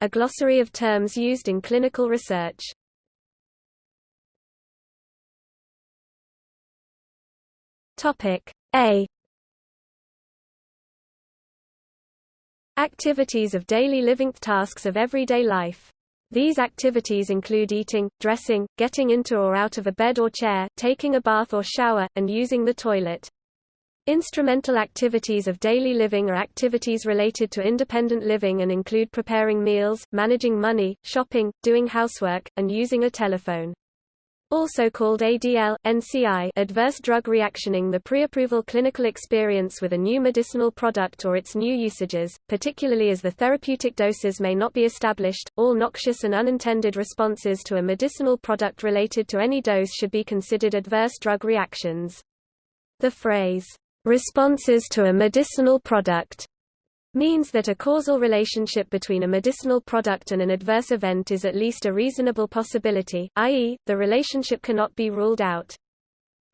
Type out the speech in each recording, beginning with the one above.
A glossary of terms used in clinical research. Topic A Activities of daily living tasks of everyday life. These activities include eating, dressing, getting into or out of a bed or chair, taking a bath or shower, and using the toilet. Instrumental activities of daily living are activities related to independent living and include preparing meals, managing money, shopping, doing housework, and using a telephone also called ADL, NCI adverse drug reactioning the pre-approval clinical experience with a new medicinal product or its new usages, particularly as the therapeutic doses may not be established. All noxious and unintended responses to a medicinal product related to any dose should be considered adverse drug reactions. The phrase, responses to a medicinal product means that a causal relationship between a medicinal product and an adverse event is at least a reasonable possibility, i.e., the relationship cannot be ruled out.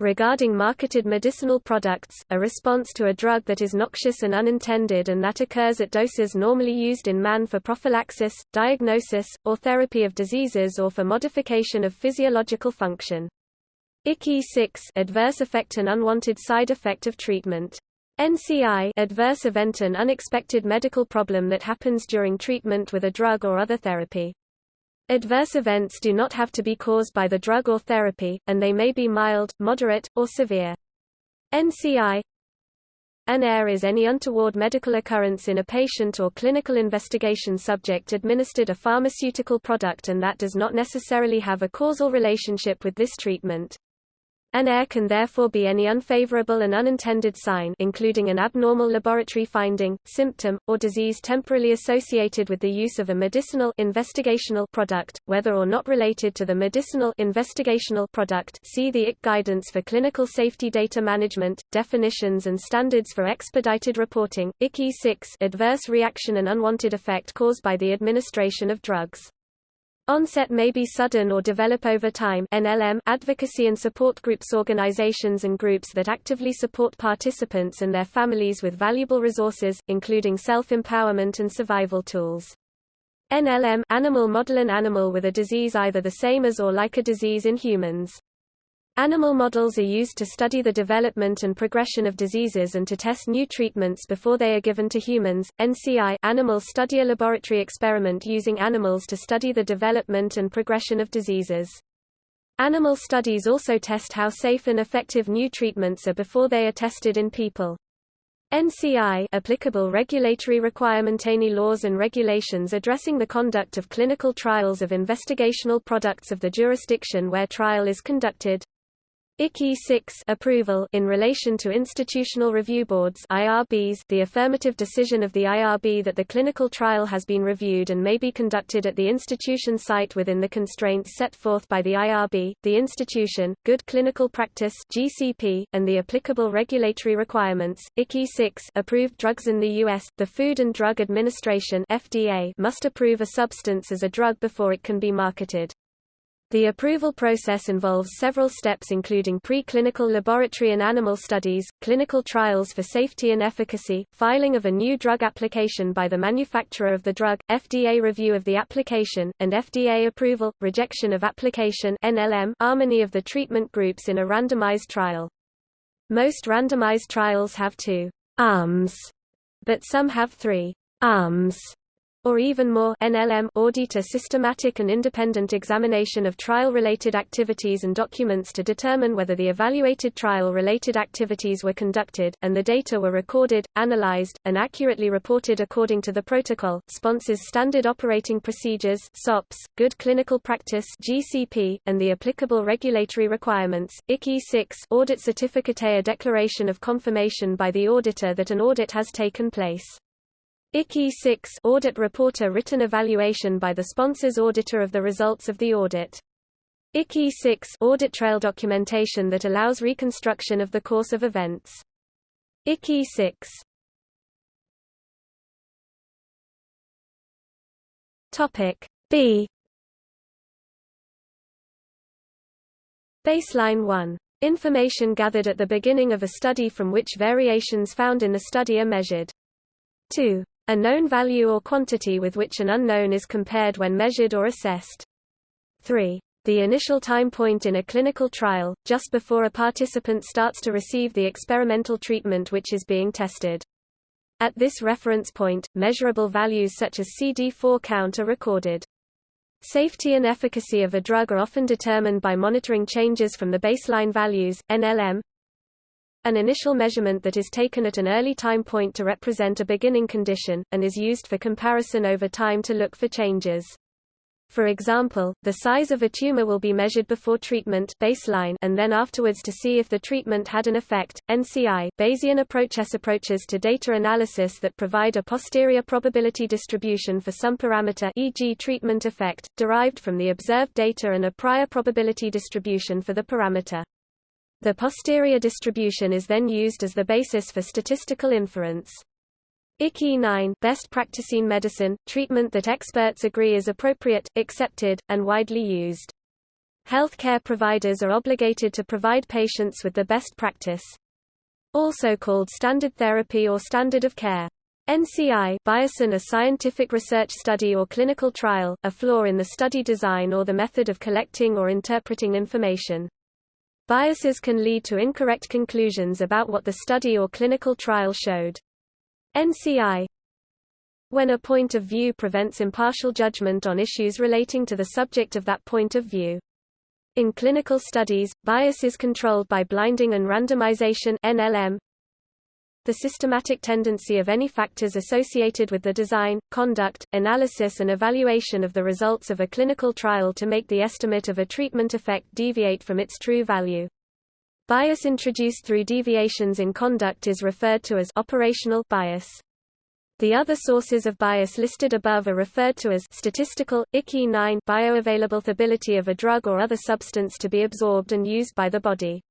Regarding marketed medicinal products, a response to a drug that is noxious and unintended and that occurs at doses normally used in man for prophylaxis, diagnosis, or therapy of diseases or for modification of physiological function. ICE 6 adverse effect and unwanted side effect of treatment. NCI adverse event an unexpected medical problem that happens during treatment with a drug or other therapy. Adverse events do not have to be caused by the drug or therapy, and they may be mild, moderate, or severe. NCI an AIR is any untoward medical occurrence in a patient or clinical investigation subject administered a pharmaceutical product and that does not necessarily have a causal relationship with this treatment. An AIR can therefore be any unfavorable and unintended sign including an abnormal laboratory finding, symptom, or disease temporarily associated with the use of a medicinal investigational product, whether or not related to the medicinal investigational product see the IC Guidance for Clinical Safety Data Management, Definitions and Standards for Expedited Reporting, ICE 6 adverse reaction and unwanted effect caused by the administration of drugs. Onset may be sudden or develop over time NLM advocacy and support groups organizations and groups that actively support participants and their families with valuable resources, including self-empowerment and survival tools. NLM animal model an animal with a disease either the same as or like a disease in humans. Animal models are used to study the development and progression of diseases and to test new treatments before they are given to humans. NCI Animal Study a laboratory experiment using animals to study the development and progression of diseases. Animal studies also test how safe and effective new treatments are before they are tested in people. NCI applicable regulatory requirement any laws and regulations addressing the conduct of clinical trials of investigational products of the jurisdiction where trial is conducted. ICE 6 approval in relation to institutional review boards IRBs the affirmative decision of the IRB that the clinical trial has been reviewed and may be conducted at the institution site within the constraints set forth by the IRB, the institution, good clinical practice GCP, and the applicable regulatory requirements. ICE 6 approved drugs in the US, the Food and Drug Administration FDA must approve a substance as a drug before it can be marketed. The approval process involves several steps including preclinical laboratory and animal studies, clinical trials for safety and efficacy, filing of a new drug application by the manufacturer of the drug, FDA review of the application, and FDA approval, rejection of application NLM harmony of the treatment groups in a randomized trial. Most randomized trials have two arms, but some have three arms or even more NLM audit a systematic and independent examination of trial-related activities and documents to determine whether the evaluated trial-related activities were conducted, and the data were recorded, analyzed, and accurately reported according to the protocol, sponsors standard operating procedures SOPs, good clinical practice GCP, and the applicable regulatory requirements. ICE 6 audit certificate a declaration of confirmation by the auditor that an audit has taken place. ICE 6 audit report a written evaluation by the sponsor's auditor of the results of the audit. ICE 6 audit trail documentation that allows reconstruction of the course of events. ICE 6 Topic B Baseline 1 Information gathered at the beginning of a study from which variations found in the study are measured. 2 A known value or quantity with which an unknown is compared when measured or assessed. 3. The initial time point in a clinical trial, just before a participant starts to receive the experimental treatment which is being tested. At this reference point, measurable values such as CD4 count are recorded. Safety and efficacy of a drug are often determined by monitoring changes from the baseline values, NLM, an initial measurement that is taken at an early time point to represent a beginning condition, and is used for comparison over time to look for changes. For example, the size of a tumor will be measured before treatment baseline and then afterwards to see if the treatment had an effect. NCI Bayesian approaches approaches to data analysis that provide a posterior probability distribution for some parameter e.g. treatment effect derived from the observed data and a prior probability distribution for the parameter. The posterior distribution is then used as the basis for statistical inference. ICE 9 best practice in medicine, treatment that experts agree is appropriate, accepted, and widely used. Healthcare providers are obligated to provide patients with the best practice. Also called standard therapy or standard of care. NCI bias in a scientific research study or clinical trial, a flaw in the study design or the method of collecting or interpreting information. Biases can lead to incorrect conclusions about what the study or clinical trial showed. NCI When a point of view prevents impartial judgment on issues relating to the subject of that point of view. In clinical studies, bias is controlled by blinding and randomization NLM. The systematic tendency of any factors associated with the design, conduct, analysis and evaluation of the results of a clinical trial to make the estimate of a treatment effect deviate from its true value. Bias introduced through deviations in conduct is referred to as operational bias. The other sources of bias listed above are referred to as statistical, ICE 9 bioavailability of a drug or other substance to be absorbed and used by the body.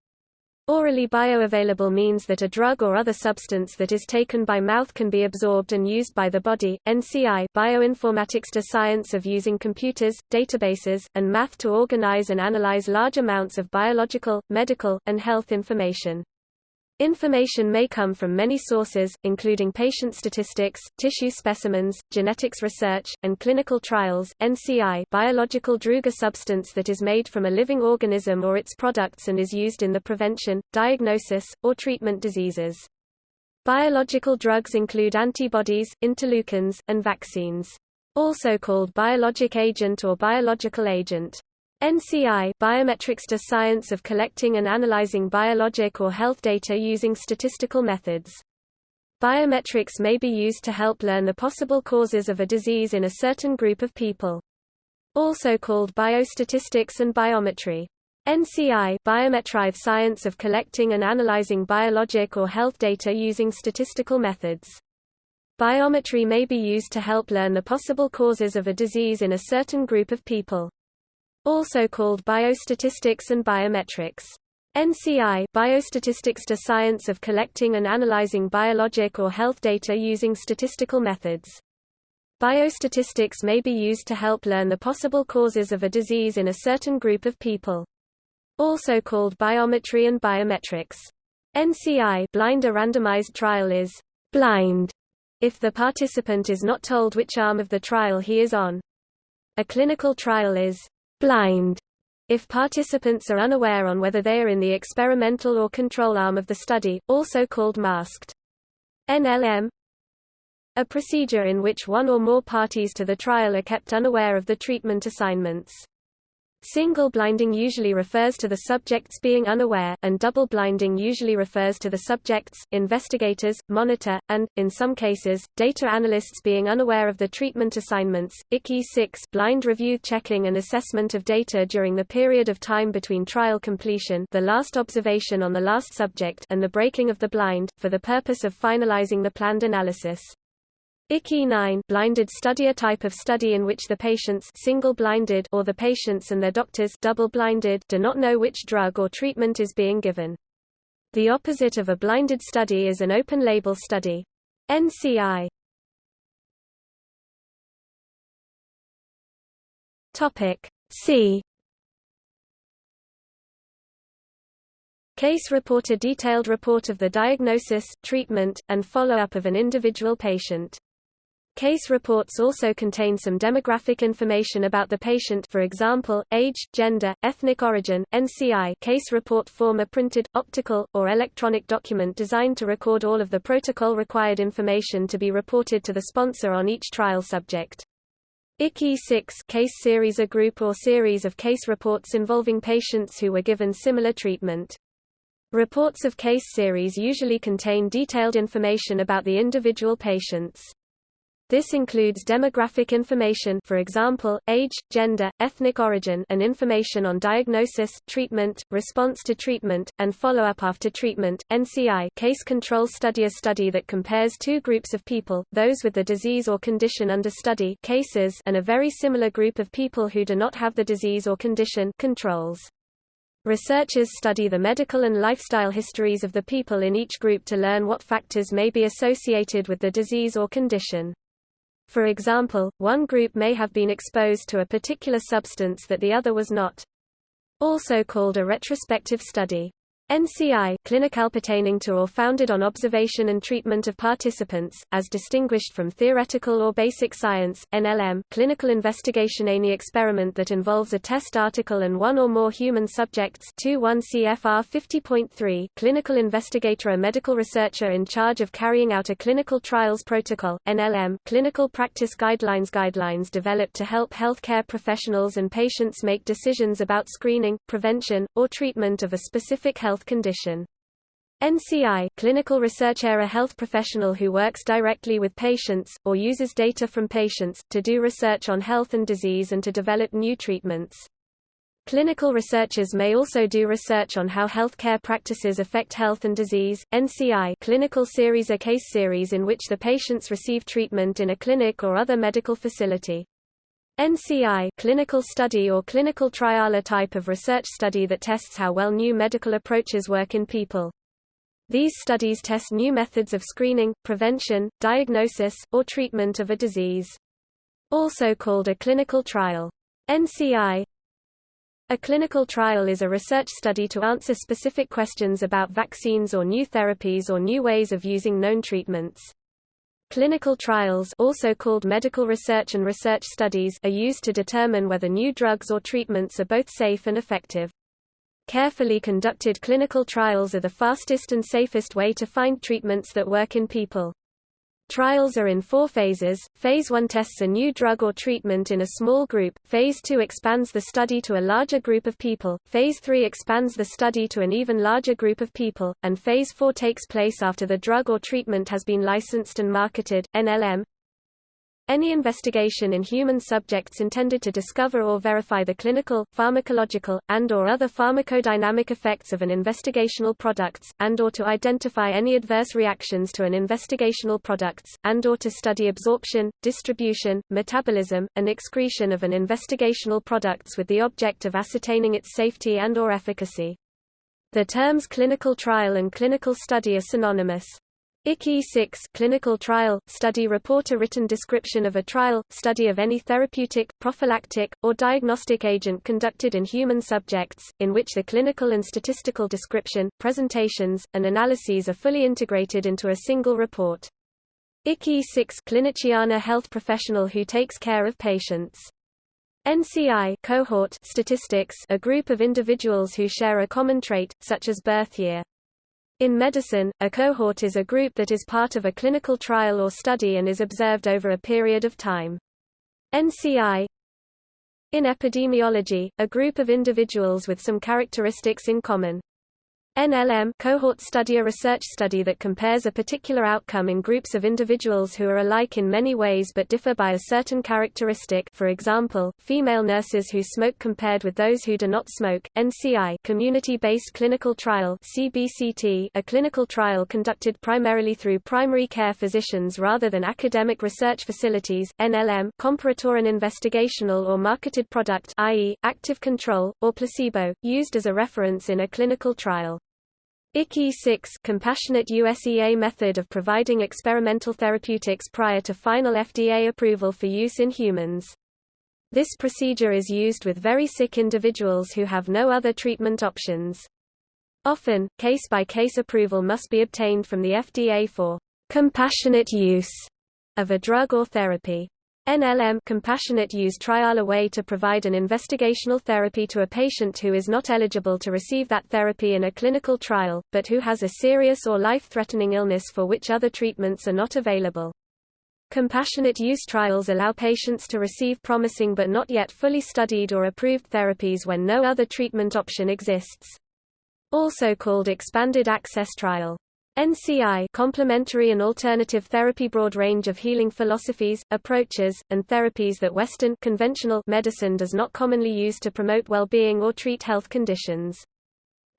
Orally bioavailable means that a drug or other substance that is taken by mouth can be absorbed and used by the body. NCI bioinformatics the science of using computers, databases, and math to organize and analyze large amounts of biological, medical, and health information. Information may come from many sources, including patient statistics, tissue specimens, genetics research, and clinical trials. NCI biological drug a substance that is made from a living organism or its products and is used in the prevention, diagnosis, or treatment diseases. Biological drugs include antibodies, interleukins, and vaccines. Also called biologic agent or biological agent. NCI biometrics to science of collecting and analyzing biologic or health data using statistical methods. Biometrics may be used to help learn the possible causes of a disease in a certain group of people. Also called biostatistics and biometry. NCI biometric science of collecting and analyzing biologic or health data using statistical methods. Biometry may be used to help learn the possible causes of a disease in a certain group of people also called biostatistics and biometrics. NCI biostatistics to science of collecting and analyzing biologic or health data using statistical methods. Biostatistics may be used to help learn the possible causes of a disease in a certain group of people. Also called biometry and biometrics. NCI blind a randomized trial is blind if the participant is not told which arm of the trial he is on. A clinical trial is blind if participants are unaware on whether they are in the experimental or control arm of the study, also called masked. NLM A procedure in which one or more parties to the trial are kept unaware of the treatment assignments. Single blinding usually refers to the subjects being unaware, and double blinding usually refers to the subjects, investigators, monitor, and, in some cases, data analysts being unaware of the treatment assignments. ICE 6 blind review checking and assessment of data during the period of time between trial completion the last observation on the last subject and the breaking of the blind, for the purpose of finalizing the planned analysis. ICE 9 blinded study a type of study in which the patients single-blinded or the patients and their doctors double-blinded do not know which drug or treatment is being given. The opposite of a blinded study is an open-label study. NCI Topic C Case report A detailed report of the diagnosis, treatment, and follow-up of an individual patient. Case reports also contain some demographic information about the patient for example, age, gender, ethnic origin. NCI case report form a printed, optical, or electronic document designed to record all of the protocol-required information to be reported to the sponsor on each trial subject. ICE 6 case series a group or series of case reports involving patients who were given similar treatment. Reports of case series usually contain detailed information about the individual patients. This includes demographic information for example, age, gender, ethnic origin and information on diagnosis, treatment, response to treatment, and follow-up after treatment. NCI case control study A study that compares two groups of people, those with the disease or condition under study cases and a very similar group of people who do not have the disease or condition controls. Researchers study the medical and lifestyle histories of the people in each group to learn what factors may be associated with the disease or condition. For example, one group may have been exposed to a particular substance that the other was not. Also called a retrospective study. NCI clinical pertaining to or founded on observation and treatment of participants, as distinguished from theoretical or basic science, NLM clinical investigation any experiment that involves a test article and one or more human subjects 21 CFR 50.3 clinical investigator a medical researcher in charge of carrying out a clinical trials protocol, NLM clinical practice guidelines guidelines developed to help healthcare professionals and patients make decisions about screening, prevention, or treatment of a specific health health condition. NCI clinical researcher a health professional who works directly with patients, or uses data from patients, to do research on health and disease and to develop new treatments. Clinical researchers may also do research on how healthcare practices affect health and disease. NCI clinical series a case series in which the patients receive treatment in a clinic or other medical facility. NCI clinical study or clinical trial a type of research study that tests how well new medical approaches work in people. These studies test new methods of screening, prevention, diagnosis, or treatment of a disease. Also called a clinical trial. NCI A clinical trial is a research study to answer specific questions about vaccines or new therapies or new ways of using known treatments. Clinical trials also called medical research and research studies are used to determine whether new drugs or treatments are both safe and effective. Carefully conducted clinical trials are the fastest and safest way to find treatments that work in people. Trials are in four phases. Phase 1 tests a new drug or treatment in a small group. Phase 2 expands the study to a larger group of people. Phase 3 expands the study to an even larger group of people. And Phase 4 takes place after the drug or treatment has been licensed and marketed. NLM any investigation in human subjects intended to discover or verify the clinical, pharmacological, and or other pharmacodynamic effects of an investigational products, and or to identify any adverse reactions to an investigational products, and or to study absorption, distribution, metabolism, and excretion of an investigational products with the object of ascertaining its safety and or efficacy. The terms clinical trial and clinical study are synonymous. ICE 6 clinical trial, study report a written description of a trial, study of any therapeutic, prophylactic, or diagnostic agent conducted in human subjects, in which the clinical and statistical description, presentations, and analyses are fully integrated into a single report. ICE 6 cliniciana health professional who takes care of patients. NCI cohort statistics a group of individuals who share a common trait, such as birth year. In medicine, a cohort is a group that is part of a clinical trial or study and is observed over a period of time. NCI In epidemiology, a group of individuals with some characteristics in common. NLM cohort study a research study that compares a particular outcome in groups of individuals who are alike in many ways but differ by a certain characteristic for example, female nurses who smoke compared with those who do not smoke. NCI community-based clinical trial CBCT a clinical trial conducted primarily through primary care physicians rather than academic research facilities. NLM comparator an investigational or marketed product i.e., active control, or placebo, used as a reference in a clinical trial. ICE 6 compassionate USEA method of providing experimental therapeutics prior to final FDA approval for use in humans. This procedure is used with very sick individuals who have no other treatment options. Often, case-by-case -case approval must be obtained from the FDA for compassionate use of a drug or therapy. NLM compassionate use trial a way to provide an investigational therapy to a patient who is not eligible to receive that therapy in a clinical trial, but who has a serious or life-threatening illness for which other treatments are not available. Compassionate use trials allow patients to receive promising but not yet fully studied or approved therapies when no other treatment option exists. Also called expanded access trial. NCI complementary and alternative therapy broad range of healing philosophies, approaches, and therapies that Western conventional medicine does not commonly use to promote well-being or treat health conditions.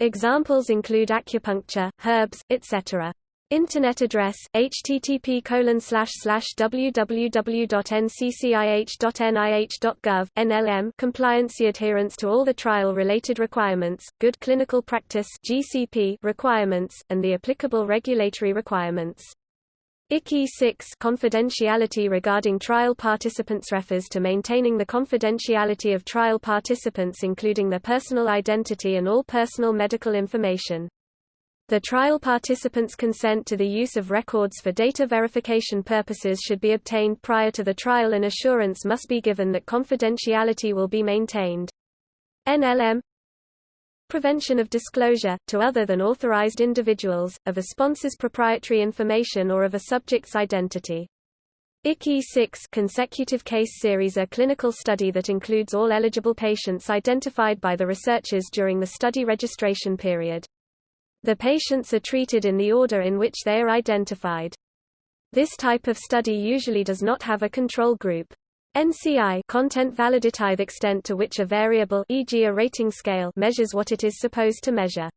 Examples include acupuncture, herbs, etc. Internet address http www.nccih.nih.gov NLM compliancy adherence to all the trial related requirements, good clinical practice GCP requirements, and the applicable regulatory requirements. ICI 6 confidentiality regarding trial participants refers to maintaining the confidentiality of trial participants including their personal identity and all personal medical information. The trial participants' consent to the use of records for data verification purposes should be obtained prior to the trial and assurance must be given that confidentiality will be maintained. NLM Prevention of disclosure, to other than authorized individuals, of a sponsor's proprietary information or of a subject's identity. ICI 6 consecutive case series a clinical study that includes all eligible patients identified by the researchers during the study registration period. The patients are treated in the order in which they are identified. This type of study usually does not have a control group. NCI content validative extent to which a variable e.g. a rating scale measures what it is supposed to measure.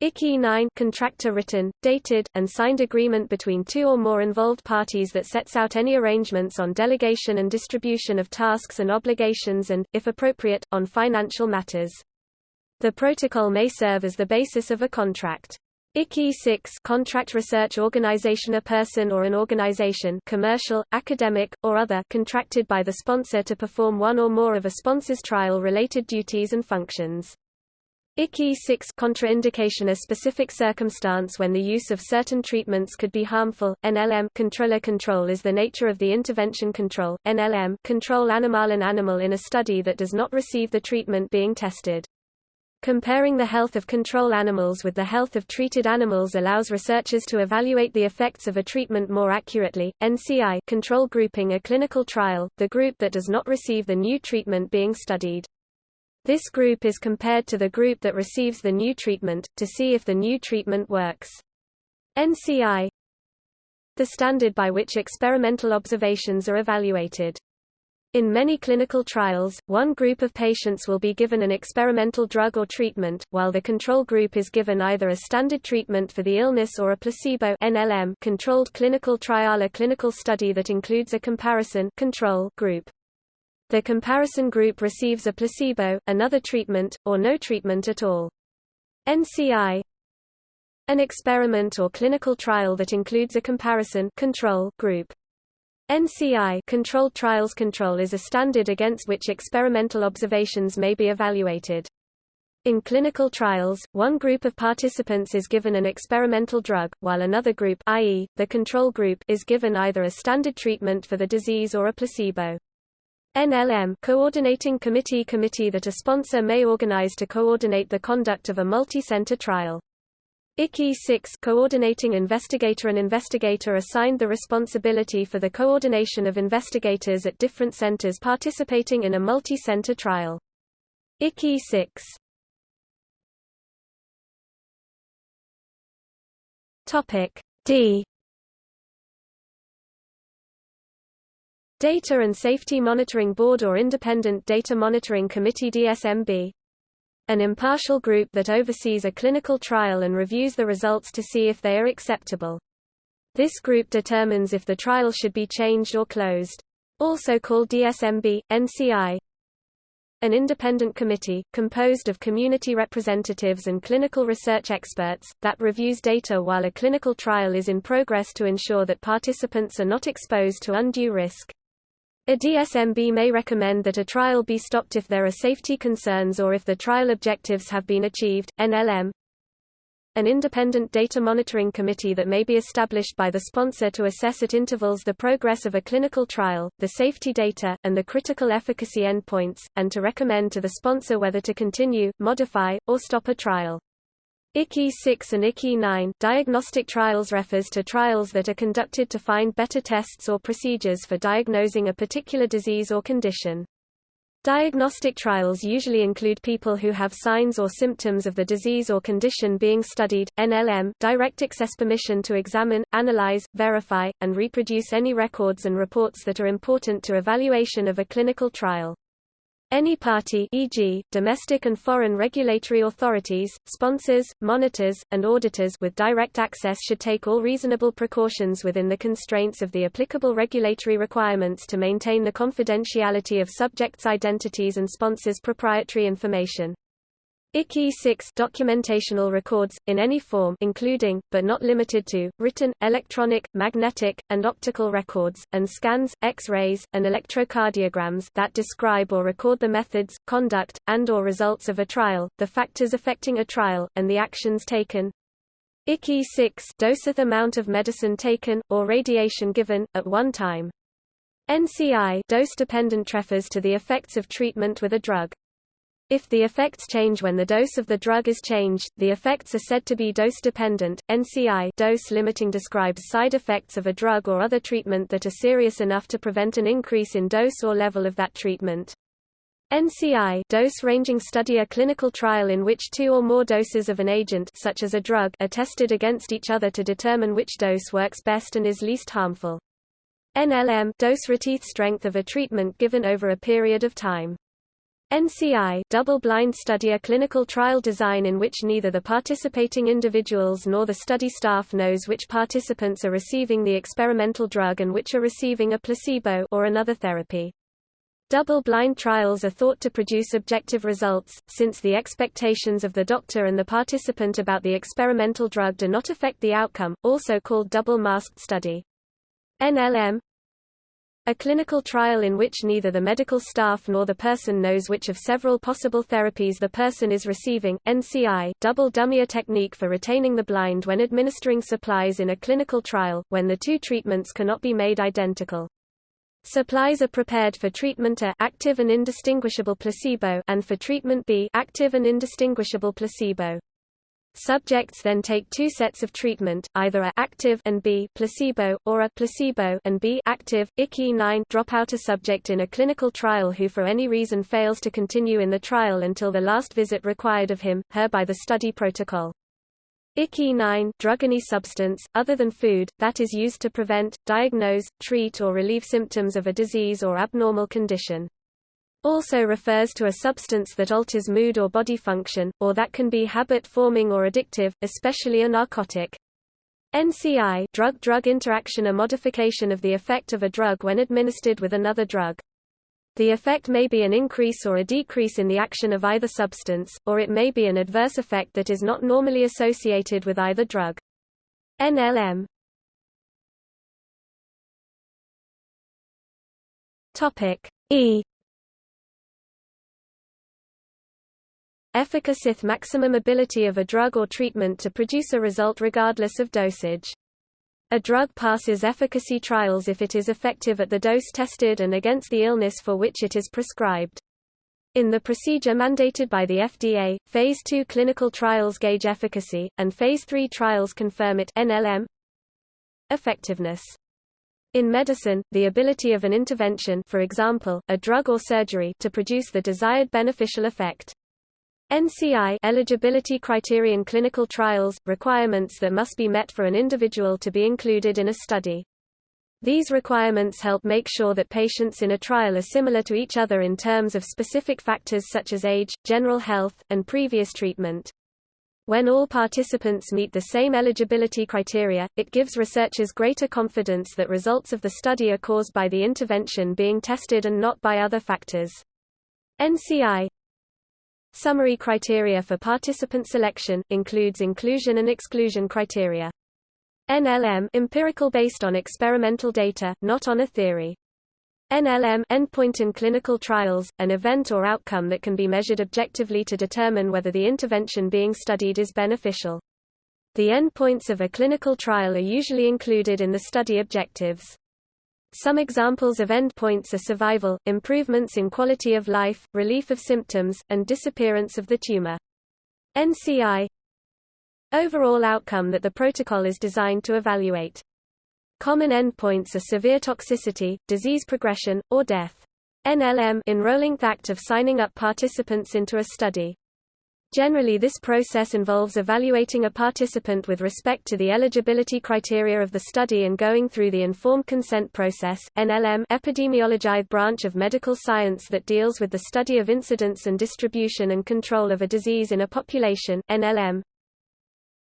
ICI 9 contractor written, dated, and signed agreement between two or more involved parties that sets out any arrangements on delegation and distribution of tasks and obligations and, if appropriate, on financial matters. The protocol may serve as the basis of a contract. ICI 6 contract research organization A person or an organization commercial, academic, or other contracted by the sponsor to perform one or more of a sponsor's trial-related duties and functions. ICI 6 contraindication a specific circumstance when the use of certain treatments could be harmful. NLM controller control is the nature of the intervention control. NLM control animal an animal in a study that does not receive the treatment being tested. Comparing the health of control animals with the health of treated animals allows researchers to evaluate the effects of a treatment more accurately. NCI control grouping a clinical trial, the group that does not receive the new treatment being studied. This group is compared to the group that receives the new treatment, to see if the new treatment works. NCI the standard by which experimental observations are evaluated. In many clinical trials, one group of patients will be given an experimental drug or treatment, while the control group is given either a standard treatment for the illness or a placebo NLM controlled clinical trial a clinical study that includes a comparison control group. The comparison group receives a placebo, another treatment, or no treatment at all. NCI An experiment or clinical trial that includes a comparison control group. NCI controlled trials control is a standard against which experimental observations may be evaluated. In clinical trials, one group of participants is given an experimental drug, while another group i.e., the control group is given either a standard treatment for the disease or a placebo. NLM coordinating committee committee that a sponsor may organize to coordinate the conduct of a multi-center trial. ICI 6 coordinating investigator and investigator assigned the responsibility for the coordination of investigators at different centers participating in a multi-center trial. ICI 6 Topic D. Data and Safety Monitoring Board or Independent Data Monitoring Committee DSMB an impartial group that oversees a clinical trial and reviews the results to see if they are acceptable. This group determines if the trial should be changed or closed. Also called DSMB, NCI. An independent committee, composed of community representatives and clinical research experts, that reviews data while a clinical trial is in progress to ensure that participants are not exposed to undue risk. A DSMB may recommend that a trial be stopped if there are safety concerns or if the trial objectives have been achieved. NLM An independent data monitoring committee that may be established by the sponsor to assess at intervals the progress of a clinical trial, the safety data, and the critical efficacy endpoints, and to recommend to the sponsor whether to continue, modify, or stop a trial. ICI 6 and ICI 9 diagnostic trials refers to trials that are conducted to find better tests or procedures for diagnosing a particular disease or condition. Diagnostic trials usually include people who have signs or symptoms of the disease or condition being studied. NLM direct access permission to examine, analyze, verify, and reproduce any records and reports that are important to evaluation of a clinical trial. Any party e.g., domestic and foreign regulatory authorities, sponsors, monitors, and auditors with direct access should take all reasonable precautions within the constraints of the applicable regulatory requirements to maintain the confidentiality of subjects' identities and sponsors' proprietary information. ICI 6 documentational records, in any form including, but not limited to, written, electronic, magnetic, and optical records, and scans, X-rays, and electrocardiograms that describe or record the methods, conduct, and or results of a trial, the factors affecting a trial, and the actions taken. ICI 6 doseth amount of medicine taken, or radiation given, at one time. NCI dose-dependent refers to the effects of treatment with a drug. If the effects change when the dose of the drug is changed, the effects are said to be dose-dependent. NCI dose limiting describes side effects of a drug or other treatment that are serious enough to prevent an increase in dose or level of that treatment. NCI dose-ranging study a clinical trial in which two or more doses of an agent such as a drug are tested against each other to determine which dose works best and is least harmful. NLM dose reteeth strength of a treatment given over a period of time. NCI double-blind study a clinical trial design in which neither the participating individuals nor the study staff knows which participants are receiving the experimental drug and which are receiving a placebo or another therapy. Double-blind trials are thought to produce objective results, since the expectations of the doctor and the participant about the experimental drug do not affect the outcome, also called double-masked study. NLM a clinical trial in which neither the medical staff nor the person knows which of several possible therapies the person is receiving. NCI double dummy a technique for retaining the blind when administering supplies in a clinical trial, when the two treatments cannot be made identical. Supplies are prepared for treatment A active and indistinguishable placebo and for treatment B active and indistinguishable placebo. Subjects then take two sets of treatment, either a active and B placebo, or a placebo and B active. ICI 9 drop out a subject in a clinical trial who for any reason fails to continue in the trial until the last visit required of him, her by the study protocol. ICI 9 drug any substance, other than food, that is used to prevent, diagnose, treat or relieve symptoms of a disease or abnormal condition also refers to a substance that alters mood or body function, or that can be habit-forming or addictive, especially a narcotic. NCI drug-drug interaction a modification of the effect of a drug when administered with another drug. The effect may be an increase or a decrease in the action of either substance, or it may be an adverse effect that is not normally associated with either drug. NLM E Efficacith maximum ability of a drug or treatment to produce a result regardless of dosage. A drug passes efficacy trials if it is effective at the dose tested and against the illness for which it is prescribed. In the procedure mandated by the FDA, Phase 2 clinical trials gauge efficacy, and Phase 3 trials confirm it NLM. Effectiveness in medicine, the ability of an intervention for example, a drug or surgery to produce the desired beneficial effect. NCI eligibility criterion clinical trials, requirements that must be met for an individual to be included in a study. These requirements help make sure that patients in a trial are similar to each other in terms of specific factors such as age, general health, and previous treatment. When all participants meet the same eligibility criteria, it gives researchers greater confidence that results of the study are caused by the intervention being tested and not by other factors. NCI Summary criteria for participant selection, includes inclusion and exclusion criteria. NLM empirical based on experimental data, not on a theory. NLM endpoint in clinical trials, an event or outcome that can be measured objectively to determine whether the intervention being studied is beneficial. The endpoints of a clinical trial are usually included in the study objectives. Some examples of endpoints are survival, improvements in quality of life, relief of symptoms, and disappearance of the tumor. NCI Overall outcome that the protocol is designed to evaluate. Common endpoints are severe toxicity, disease progression, or death. NLM enrolling the act of signing up participants into a study. Generally this process involves evaluating a participant with respect to the eligibility criteria of the study and going through the informed consent process NLM epidemiology branch of medical science that deals with the study of incidence and distribution and control of a disease in a population NLM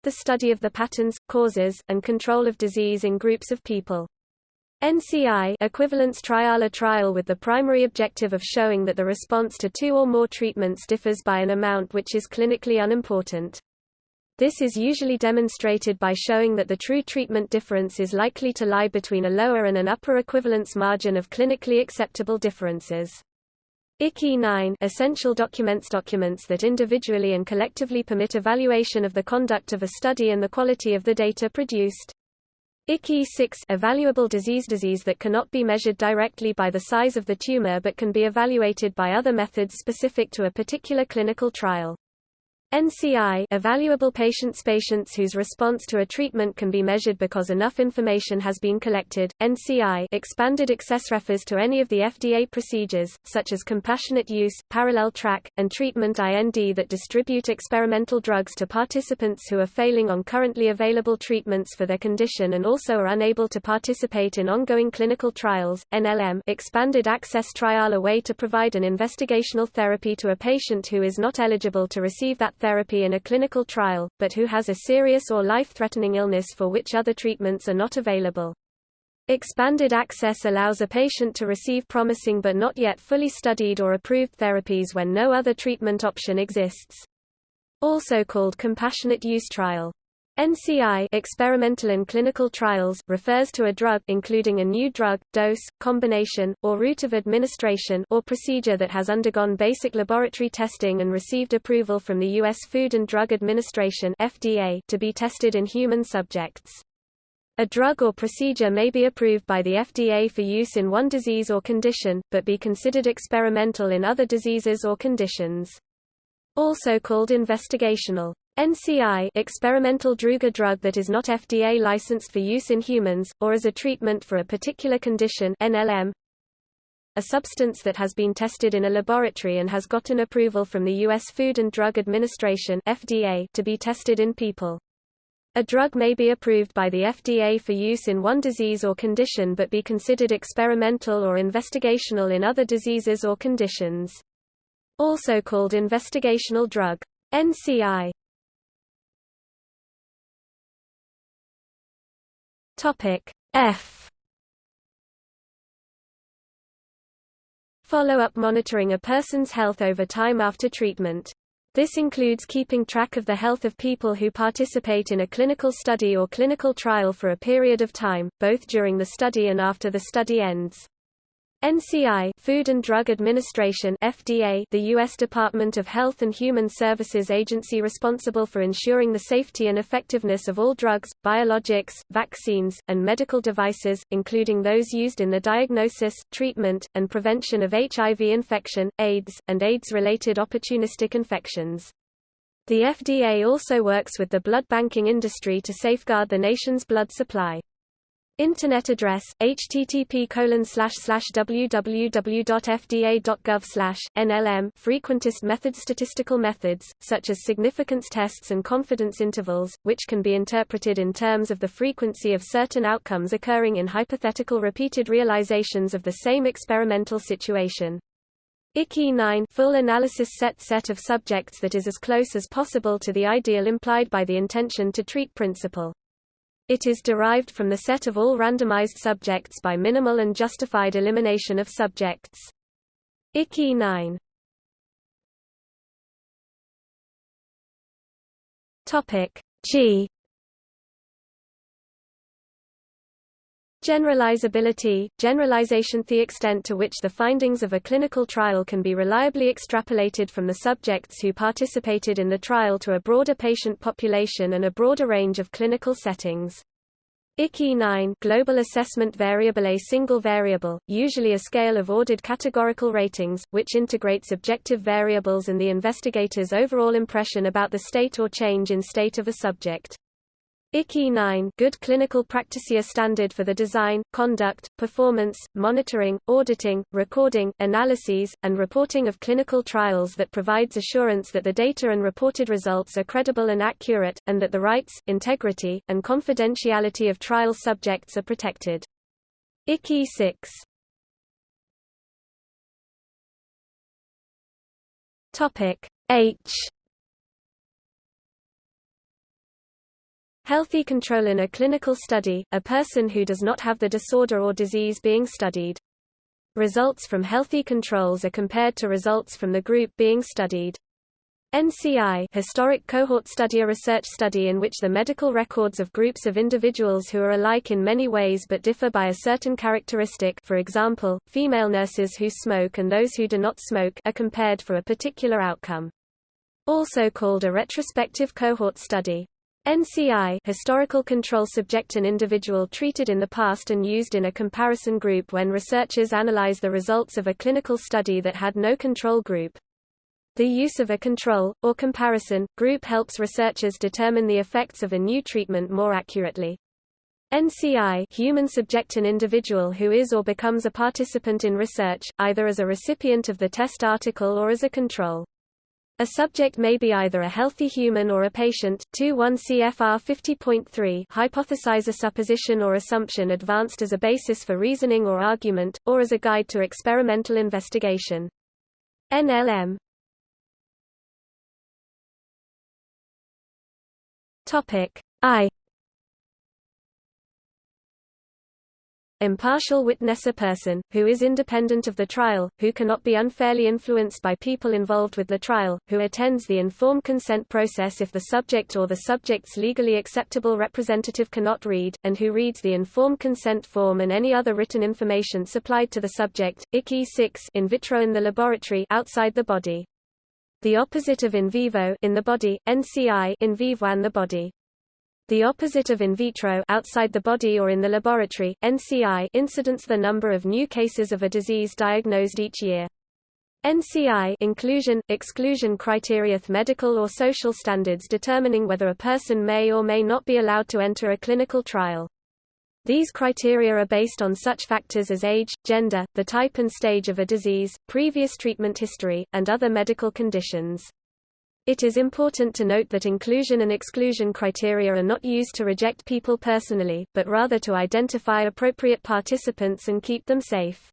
the study of the patterns, causes, and control of disease in groups of people. NCI equivalence trial a trial with the primary objective of showing that the response to two or more treatments differs by an amount which is clinically unimportant. This is usually demonstrated by showing that the true treatment difference is likely to lie between a lower and an upper equivalence margin of clinically acceptable differences. ICE 9 essential documents documents that individually and collectively permit evaluation of the conduct of a study and the quality of the data produced. ICE 6 evaluable disease disease that cannot be measured directly by the size of the tumor but can be evaluated by other methods specific to a particular clinical trial. NCI evaluable patients patients whose response to a treatment can be measured because enough information has been collected. NCI expanded access refers to any of the FDA procedures such as compassionate use, parallel track, and treatment IND that distribute experimental drugs to participants who are failing on currently available treatments for their condition and also are unable to participate in ongoing clinical trials. NLM expanded access trial a way to provide an investigational therapy to a patient who is not eligible to receive that therapy in a clinical trial, but who has a serious or life-threatening illness for which other treatments are not available. Expanded access allows a patient to receive promising but not yet fully studied or approved therapies when no other treatment option exists. Also called compassionate use trial. NCI experimental and clinical trials refers to a drug including a new drug, dose, combination, or route of administration or procedure that has undergone basic laboratory testing and received approval from the U.S. Food and Drug Administration FDA to be tested in human subjects. A drug or procedure may be approved by the FDA for use in one disease or condition, but be considered experimental in other diseases or conditions. Also called investigational. NCI experimental drug a drug that is not FDA licensed for use in humans, or as a treatment for a particular condition NLM, a substance that has been tested in a laboratory and has gotten approval from the U.S. Food and Drug Administration FDA to be tested in people. A drug may be approved by the FDA for use in one disease or condition but be considered experimental or investigational in other diseases or conditions. Also called investigational drug. NCI Topic F Follow-up monitoring a person's health over time after treatment. This includes keeping track of the health of people who participate in a clinical study or clinical trial for a period of time, both during the study and after the study ends. NCI Food and Drug Administration FDA the U.S. Department of Health and Human Services agency responsible for ensuring the safety and effectiveness of all drugs, biologics, vaccines, and medical devices, including those used in the diagnosis, treatment, and prevention of HIV infection, AIDS, and AIDS-related opportunistic infections. The FDA also works with the blood banking industry to safeguard the nation's blood supply. Internet address http www.fda.gov nlm frequentist methods statistical methods such as significance tests and confidence intervals which can be interpreted in terms of the frequency of certain outcomes occurring in hypothetical repeated realizations of the same experimental situation. ICE 9 full analysis set set of subjects that is as close as possible to the ideal implied by the intention to treat principle it is derived from the set of all randomized subjects by minimal and justified elimination of subjects. ICE 9 Topic G Generalizability – generalization The extent to which the findings of a clinical trial can be reliably extrapolated from the subjects who participated in the trial to a broader patient population and a broader range of clinical settings. ICE 9 Global Assessment Variable A single variable, usually a scale of ordered categorical ratings, which integrates objective variables and the investigator's overall impression about the state or change in state of a subject. ICE 9 Good Clinical Practice A Standard for the design, conduct, performance, monitoring, auditing, recording, analyses, and reporting of clinical trials that provides assurance that the data and reported results are credible and accurate, and that the rights, integrity, and confidentiality of trial subjects are protected. ICE 6 Topic H Healthy control in a clinical study, a person who does not have the disorder or disease being studied. Results from healthy controls are compared to results from the group being studied. NCI historic cohort study a research study in which the medical records of groups of individuals who are alike in many ways but differ by a certain characteristic for example, female nurses who smoke and those who do not smoke are compared for a particular outcome. Also called a retrospective cohort study. NCI historical control subject an individual treated in the past and used in a comparison group when researchers analyze the results of a clinical study that had no control group. The use of a control, or comparison, group helps researchers determine the effects of a new treatment more accurately. NCI human subject an individual who is or becomes a participant in research, either as a recipient of the test article or as a control. A subject may be either a healthy human or a patient. 2-1 CFR 50.3 hypothesize a supposition or assumption advanced as a basis for reasoning or argument, or as a guide to experimental investigation. NLM Topic I Impartial witness a person, who is independent of the trial, who cannot be unfairly influenced by people involved with the trial, who attends the informed consent process if the subject or the subject's legally acceptable representative cannot read, and who reads the informed consent form and any other written information supplied to the subject. ICE 6 in vitro in the laboratory outside the body. The opposite of in vivo in the body, NCI in vivo and the body. The opposite of in vitro outside the body or in the laboratory, NCI incidence the number of new cases of a disease diagnosed each year. NCI inclusion, exclusion criteria medical or social standards determining whether a person may or may not be allowed to enter a clinical trial. These criteria are based on such factors as age, gender, the type and stage of a disease, previous treatment history, and other medical conditions. It is important to note that inclusion and exclusion criteria are not used to reject people personally, but rather to identify appropriate participants and keep them safe.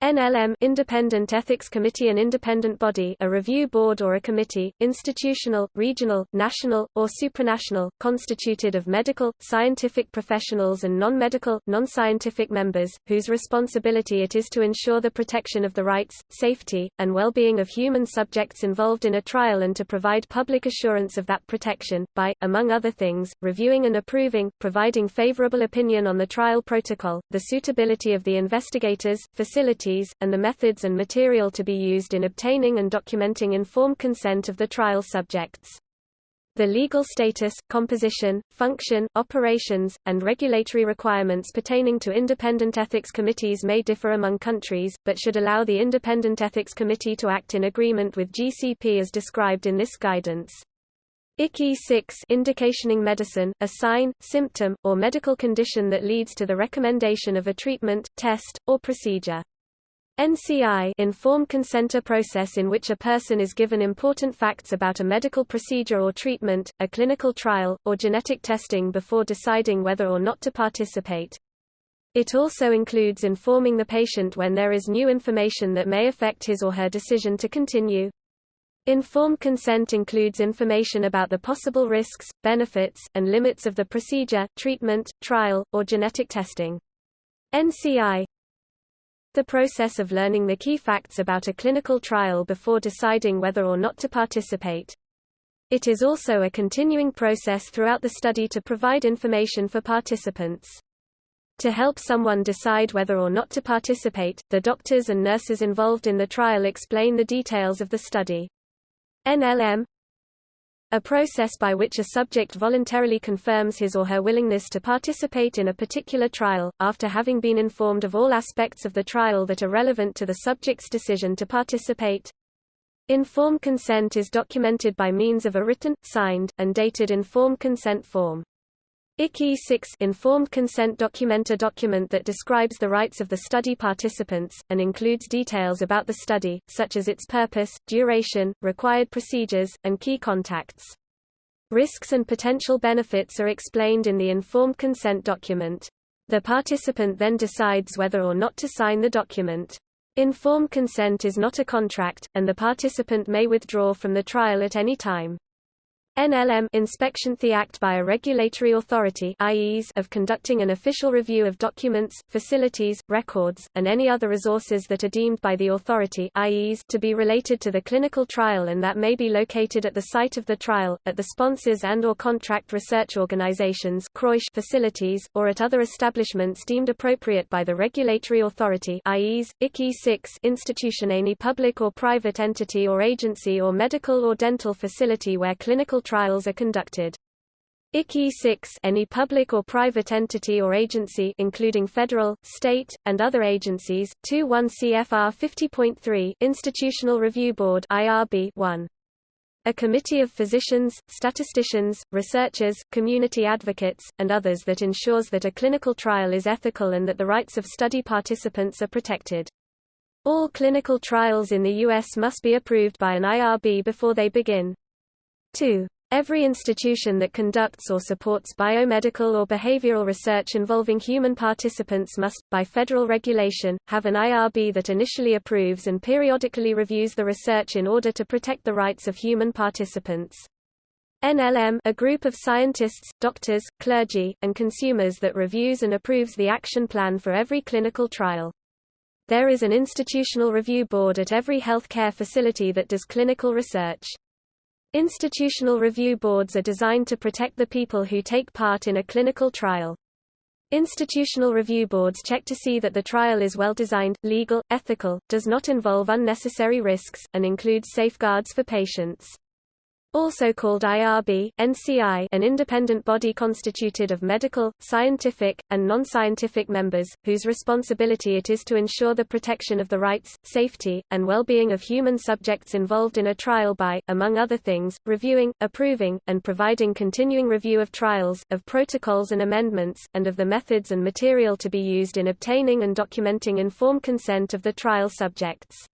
NLM Independent Ethics Committee An independent body a review board or a committee, institutional, regional, national, or supranational, constituted of medical, scientific professionals and non-medical, non-scientific members, whose responsibility it is to ensure the protection of the rights, safety, and well-being of human subjects involved in a trial and to provide public assurance of that protection, by, among other things, reviewing and approving, providing favorable opinion on the trial protocol, the suitability of the investigators, facilities and the methods and material to be used in obtaining and documenting informed consent of the trial subjects. The legal status, composition, function, operations, and regulatory requirements pertaining to independent ethics committees may differ among countries, but should allow the Independent Ethics Committee to act in agreement with GCP as described in this guidance. ICE 6 indicationing medicine, a sign, symptom, or medical condition that leads to the recommendation of a treatment, test, or procedure. NCI informed consenter process in which a person is given important facts about a medical procedure or treatment, a clinical trial, or genetic testing before deciding whether or not to participate. It also includes informing the patient when there is new information that may affect his or her decision to continue. Informed consent includes information about the possible risks, benefits, and limits of the procedure, treatment, trial, or genetic testing. NCI the process of learning the key facts about a clinical trial before deciding whether or not to participate. It is also a continuing process throughout the study to provide information for participants. To help someone decide whether or not to participate, the doctors and nurses involved in the trial explain the details of the study. NLM a process by which a subject voluntarily confirms his or her willingness to participate in a particular trial, after having been informed of all aspects of the trial that are relevant to the subject's decision to participate. Informed consent is documented by means of a written, signed, and dated informed consent form. ICE 6 informed consent document a document that describes the rights of the study participants, and includes details about the study, such as its purpose, duration, required procedures, and key contacts. Risks and potential benefits are explained in the informed consent document. The participant then decides whether or not to sign the document. Informed consent is not a contract, and the participant may withdraw from the trial at any time. NLM inspection the act by a regulatory authority of conducting an official review of documents, facilities, records, and any other resources that are deemed by the authority to be related to the clinical trial and that may be located at the site of the trial, at the sponsors and or contract research organizations facilities, or at other establishments deemed appropriate by the regulatory authority ICE 6 institution any public or private entity or agency or medical or dental facility where clinical trials are conducted. ICE 6 any public or private entity or agency including federal, state, and other agencies, 21 CFR 50.3 Institutional Review Board IRB 1. A committee of physicians, statisticians, researchers, community advocates, and others that ensures that a clinical trial is ethical and that the rights of study participants are protected. All clinical trials in the U.S. must be approved by an IRB before they begin. 2. Every institution that conducts or supports biomedical or behavioral research involving human participants must, by federal regulation, have an IRB that initially approves and periodically reviews the research in order to protect the rights of human participants. NLM a group of scientists, doctors, clergy, and consumers that reviews and approves the action plan for every clinical trial. There is an institutional review board at every health care facility that does clinical research. Institutional review boards are designed to protect the people who take part in a clinical trial. Institutional review boards check to see that the trial is well designed, legal, ethical, does not involve unnecessary risks, and includes safeguards for patients also called IRB, NCI an independent body constituted of medical, scientific, and non-scientific members, whose responsibility it is to ensure the protection of the rights, safety, and well-being of human subjects involved in a trial by, among other things, reviewing, approving, and providing continuing review of trials, of protocols and amendments, and of the methods and material to be used in obtaining and documenting informed consent of the trial subjects.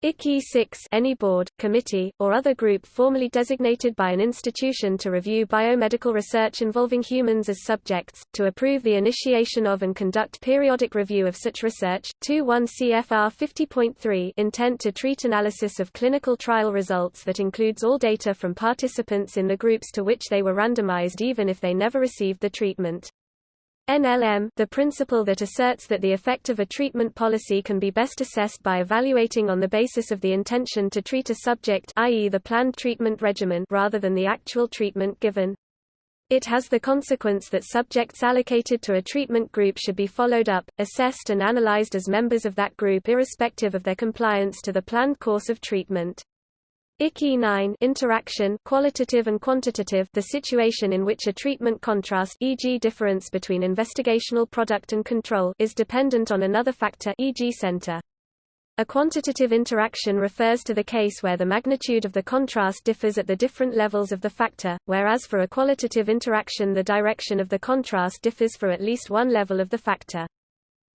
ICE 6 any board, committee, or other group formally designated by an institution to review biomedical research involving humans as subjects, to approve the initiation of and conduct periodic review of such research. 21 CFR 50.3 intent to treat analysis of clinical trial results that includes all data from participants in the groups to which they were randomized even if they never received the treatment. NLM the principle that asserts that the effect of a treatment policy can be best assessed by evaluating on the basis of the intention to treat a subject i.e. the planned treatment regimen rather than the actual treatment given. It has the consequence that subjects allocated to a treatment group should be followed up, assessed and analyzed as members of that group irrespective of their compliance to the planned course of treatment. ICE 9 interaction qualitative and quantitative the situation in which a treatment contrast e.g. difference between investigational product and control is dependent on another factor e.g. center. A quantitative interaction refers to the case where the magnitude of the contrast differs at the different levels of the factor, whereas for a qualitative interaction the direction of the contrast differs for at least one level of the factor.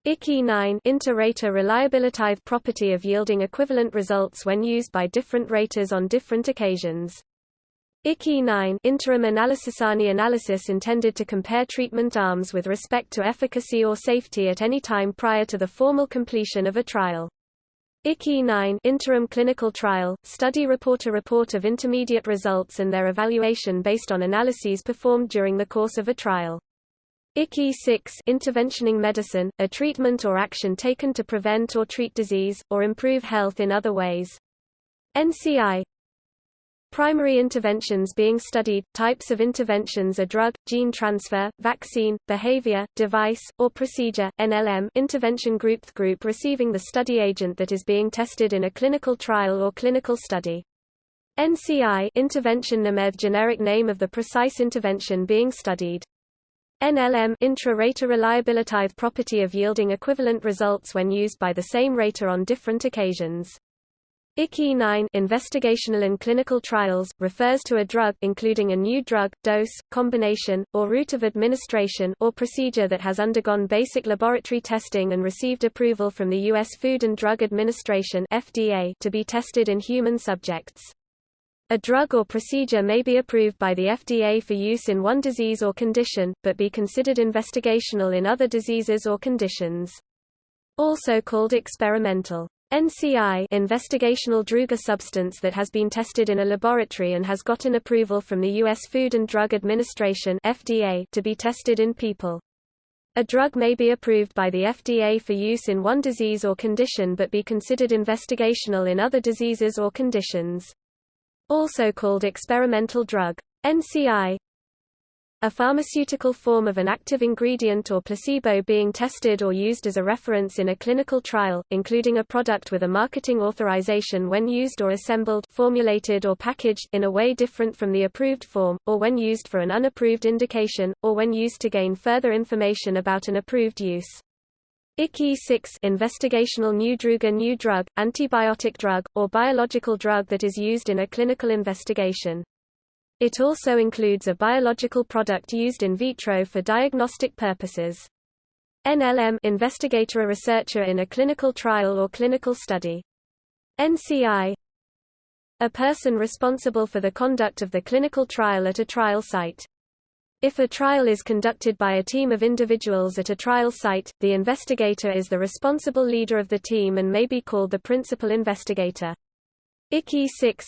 ICE 9 inter-rater reliability property of yielding equivalent results when used by different raters on different occasions. ICE 9 interim analysis ANI analysis intended to compare treatment arms with respect to efficacy or safety at any time prior to the formal completion of a trial. ICE 9 interim clinical trial, study report a report of intermediate results and their evaluation based on analyses performed during the course of a trial. ICE 6 interventioning medicine, a treatment or action taken to prevent or treat disease, or improve health in other ways. NCI Primary interventions being studied, types of interventions are drug, gene transfer, vaccine, behavior, device, or procedure, NLM intervention group The group receiving the study agent that is being tested in a clinical trial or clinical study. NCI intervention NAMED generic name of the precise intervention being studied. NLM intra-rater reliability property of yielding equivalent results when used by the same rater on different occasions. ICE 9 investigational and clinical trials, refers to a drug including a new drug, dose, combination, or route of administration or procedure that has undergone basic laboratory testing and received approval from the U.S. Food and Drug Administration FDA to be tested in human subjects. A drug or procedure may be approved by the FDA for use in one disease or condition, but be considered investigational in other diseases or conditions. Also called experimental. NCI investigational drug a substance that has been tested in a laboratory and has gotten approval from the U.S. Food and Drug Administration FDA to be tested in people. A drug may be approved by the FDA for use in one disease or condition but be considered investigational in other diseases or conditions. Also called experimental drug. NCI a pharmaceutical form of an active ingredient or placebo being tested or used as a reference in a clinical trial, including a product with a marketing authorization when used or assembled formulated or packaged in a way different from the approved form, or when used for an unapproved indication, or when used to gain further information about an approved use. ICE 6 investigational new drug a new drug, antibiotic drug, or biological drug that is used in a clinical investigation. It also includes a biological product used in vitro for diagnostic purposes. NLM investigator a researcher in a clinical trial or clinical study. NCI a person responsible for the conduct of the clinical trial at a trial site. If a trial is conducted by a team of individuals at a trial site, the investigator is the responsible leader of the team and may be called the principal investigator. ICE 6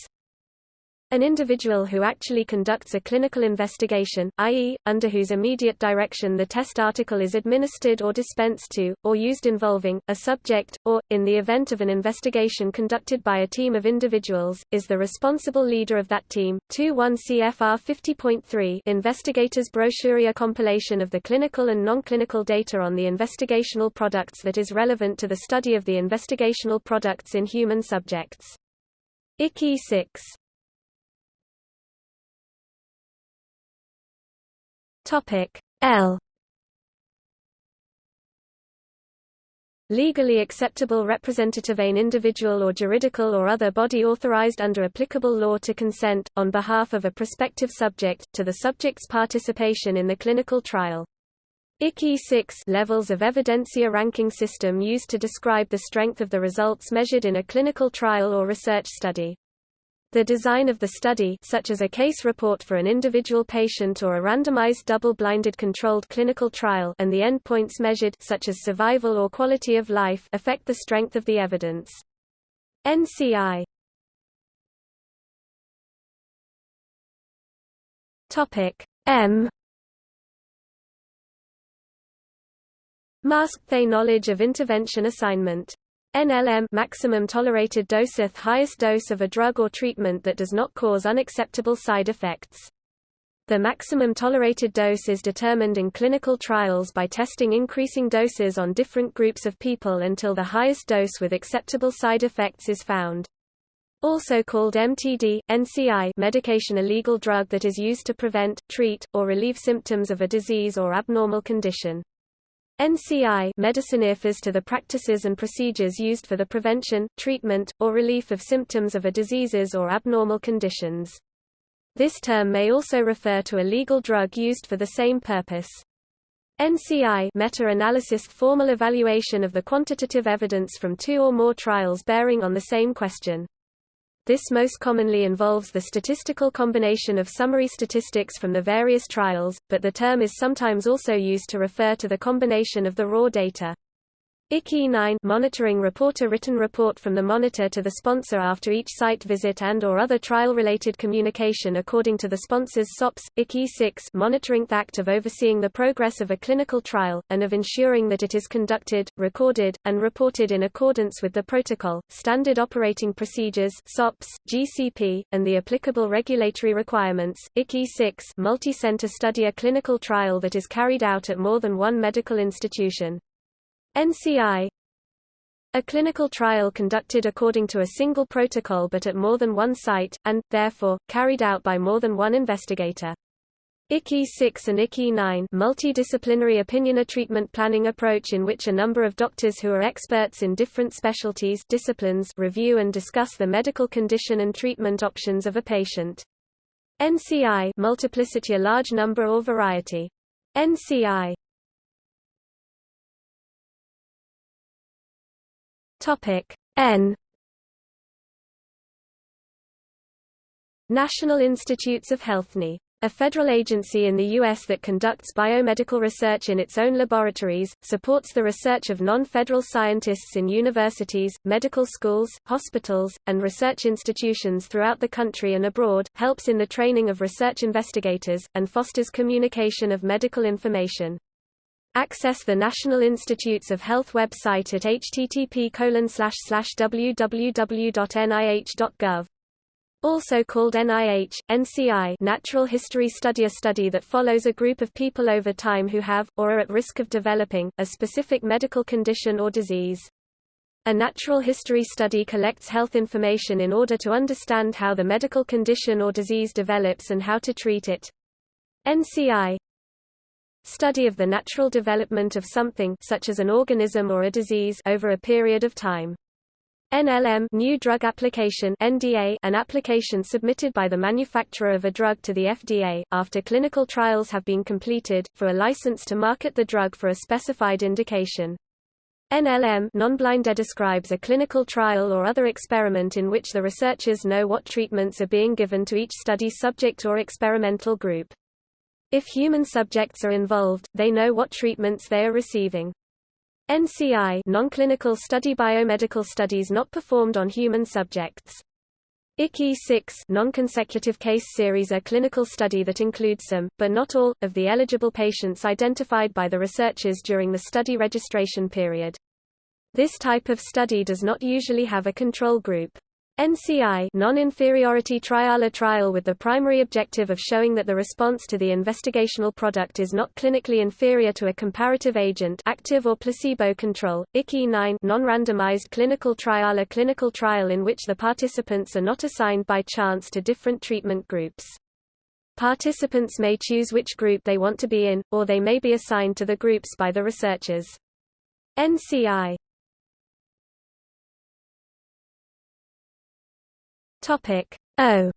an individual who actually conducts a clinical investigation, i.e., under whose immediate direction the test article is administered or dispensed to, or used involving, a subject, or, in the event of an investigation conducted by a team of individuals, is the responsible leader of that team. 2-1 CFR 50.3 Investigators Brochure a compilation of the clinical and non-clinical data on the investigational products that is relevant to the study of the investigational products in human subjects. ICE 6 Topic L legally acceptable representative an individual or juridical or other body authorized under applicable law to consent, on behalf of a prospective subject, to the subject's participation in the clinical trial. ICE 6 levels of evidencia ranking system used to describe the strength of the results measured in a clinical trial or research study. The design of the study such as a case report for an individual patient or a randomized double-blinded controlled clinical trial and the endpoints measured such as survival or quality of life affect the strength of the evidence. NCI M. Masked they knowledge of intervention assignment NLM maximum tolerated dose highest dose of a drug or treatment that does not cause unacceptable side effects. The maximum tolerated dose is determined in clinical trials by testing increasing doses on different groups of people until the highest dose with acceptable side effects is found. Also called MTD, NCI medication a legal drug that is used to prevent, treat, or relieve symptoms of a disease or abnormal condition. NCI medicine refers to the practices and procedures used for the prevention, treatment, or relief of symptoms of a diseases or abnormal conditions. This term may also refer to a legal drug used for the same purpose. NCI meta-analysis formal evaluation of the quantitative evidence from two or more trials bearing on the same question. This most commonly involves the statistical combination of summary statistics from the various trials, but the term is sometimes also used to refer to the combination of the raw data. ICE 9 monitoring reporter written report from the monitor to the sponsor after each site visit and or other trial-related communication according to the sponsor's SOPs, ICE 6 monitoring the act of overseeing the progress of a clinical trial, and of ensuring that it is conducted, recorded, and reported in accordance with the protocol, standard operating procedures SOPs, GCP, and the applicable regulatory requirements. ICE 6 multi-center study a clinical trial that is carried out at more than one medical institution. NCI a clinical trial conducted according to a single protocol but at more than one site, and, therefore, carried out by more than one investigator. ICE 6 and ICE 9 multidisciplinary opinion a treatment planning approach in which a number of doctors who are experts in different specialties disciplines review and discuss the medical condition and treatment options of a patient. NCI multiplicity a large number or variety. NCI Topic N National Institutes of Healthne a federal agency in the U.S. that conducts biomedical research in its own laboratories, supports the research of non-federal scientists in universities, medical schools, hospitals, and research institutions throughout the country and abroad, helps in the training of research investigators, and fosters communication of medical information. Access the National Institutes of Health website at http www.nih.gov. Also called NIH, NCI Natural History Study A study that follows a group of people over time who have, or are at risk of developing, a specific medical condition or disease. A natural history study collects health information in order to understand how the medical condition or disease develops and how to treat it. NCI Study of the natural development of something such as an organism or a disease over a period of time. NLM New Drug Application NDA an application submitted by the manufacturer of a drug to the FDA, after clinical trials have been completed, for a license to market the drug for a specified indication. NLM non-blinded describes a clinical trial or other experiment in which the researchers know what treatments are being given to each study subject or experimental group. If human subjects are involved, they know what treatments they are receiving. NCI non-clinical study biomedical studies not performed on human subjects. ICE 6 non-consecutive case series a clinical study that includes some, but not all, of the eligible patients identified by the researchers during the study registration period. This type of study does not usually have a control group. NCI non-inferiority trial a trial with the primary objective of showing that the response to the investigational product is not clinically inferior to a comparative agent active or placebo control. ICE 9 non-randomized clinical trial a clinical trial in which the participants are not assigned by chance to different treatment groups. Participants may choose which group they want to be in, or they may be assigned to the groups by the researchers. NCI Topic O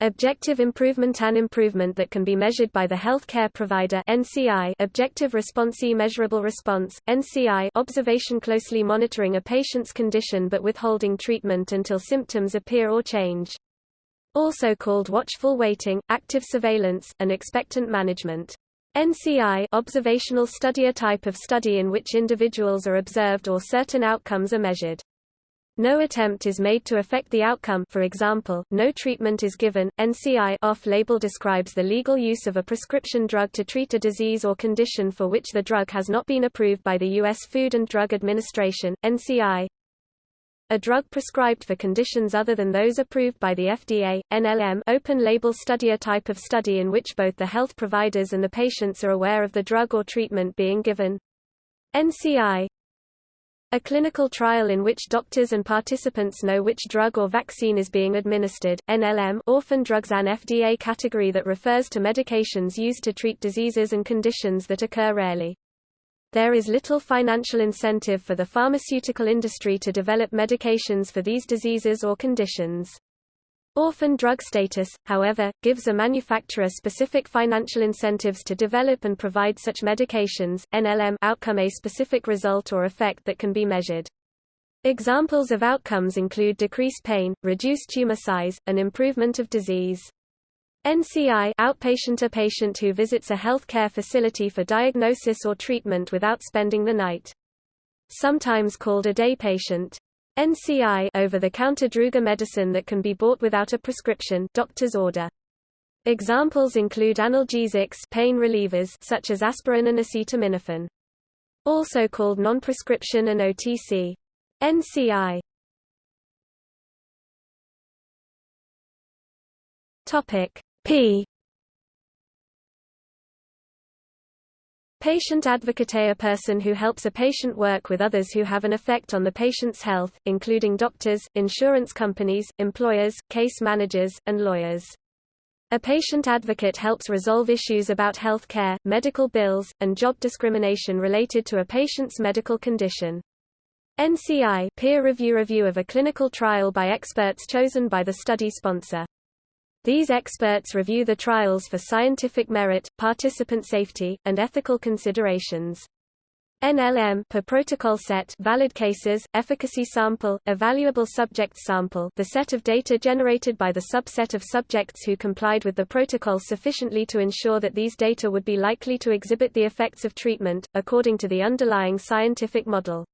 Objective improvement An improvement that can be measured by the healthcare provider NCI Objective response E measurable response, NCI observation closely monitoring a patient's condition but withholding treatment until symptoms appear or change. Also called watchful waiting, active surveillance, and expectant management. NCI observational study A type of study in which individuals are observed or certain outcomes are measured. No attempt is made to affect the outcome for example, no treatment is given. NCI off-label describes the legal use of a prescription drug to treat a disease or condition for which the drug has not been approved by the U.S. Food and Drug Administration, NCI. A drug prescribed for conditions other than those approved by the FDA, NLM open-label study a type of study in which both the health providers and the patients are aware of the drug or treatment being given. NCI a clinical trial in which doctors and participants know which drug or vaccine is being administered. NLM orphan drugs an FDA category that refers to medications used to treat diseases and conditions that occur rarely. There is little financial incentive for the pharmaceutical industry to develop medications for these diseases or conditions. Orphan drug status, however, gives a manufacturer specific financial incentives to develop and provide such medications. NLM outcome a specific result or effect that can be measured. Examples of outcomes include decreased pain, reduced tumor size, and improvement of disease. NCI outpatient a patient who visits a healthcare facility for diagnosis or treatment without spending the night. Sometimes called a day patient. NCI over-the-counter druga medicine that can be bought without a prescription doctor's order. Examples include analgesics pain relievers such as aspirin and acetaminophen. Also called non-prescription and OTC. NCI Topic P Patient advocate A person who helps a patient work with others who have an effect on the patient's health, including doctors, insurance companies, employers, case managers, and lawyers. A patient advocate helps resolve issues about health care, medical bills, and job discrimination related to a patient's medical condition. NCI peer review review of a clinical trial by experts chosen by the study sponsor. These experts review the trials for scientific merit, participant safety, and ethical considerations. NLM per protocol set valid cases, efficacy sample, evaluable subjects sample the set of data generated by the subset of subjects who complied with the protocol sufficiently to ensure that these data would be likely to exhibit the effects of treatment, according to the underlying scientific model.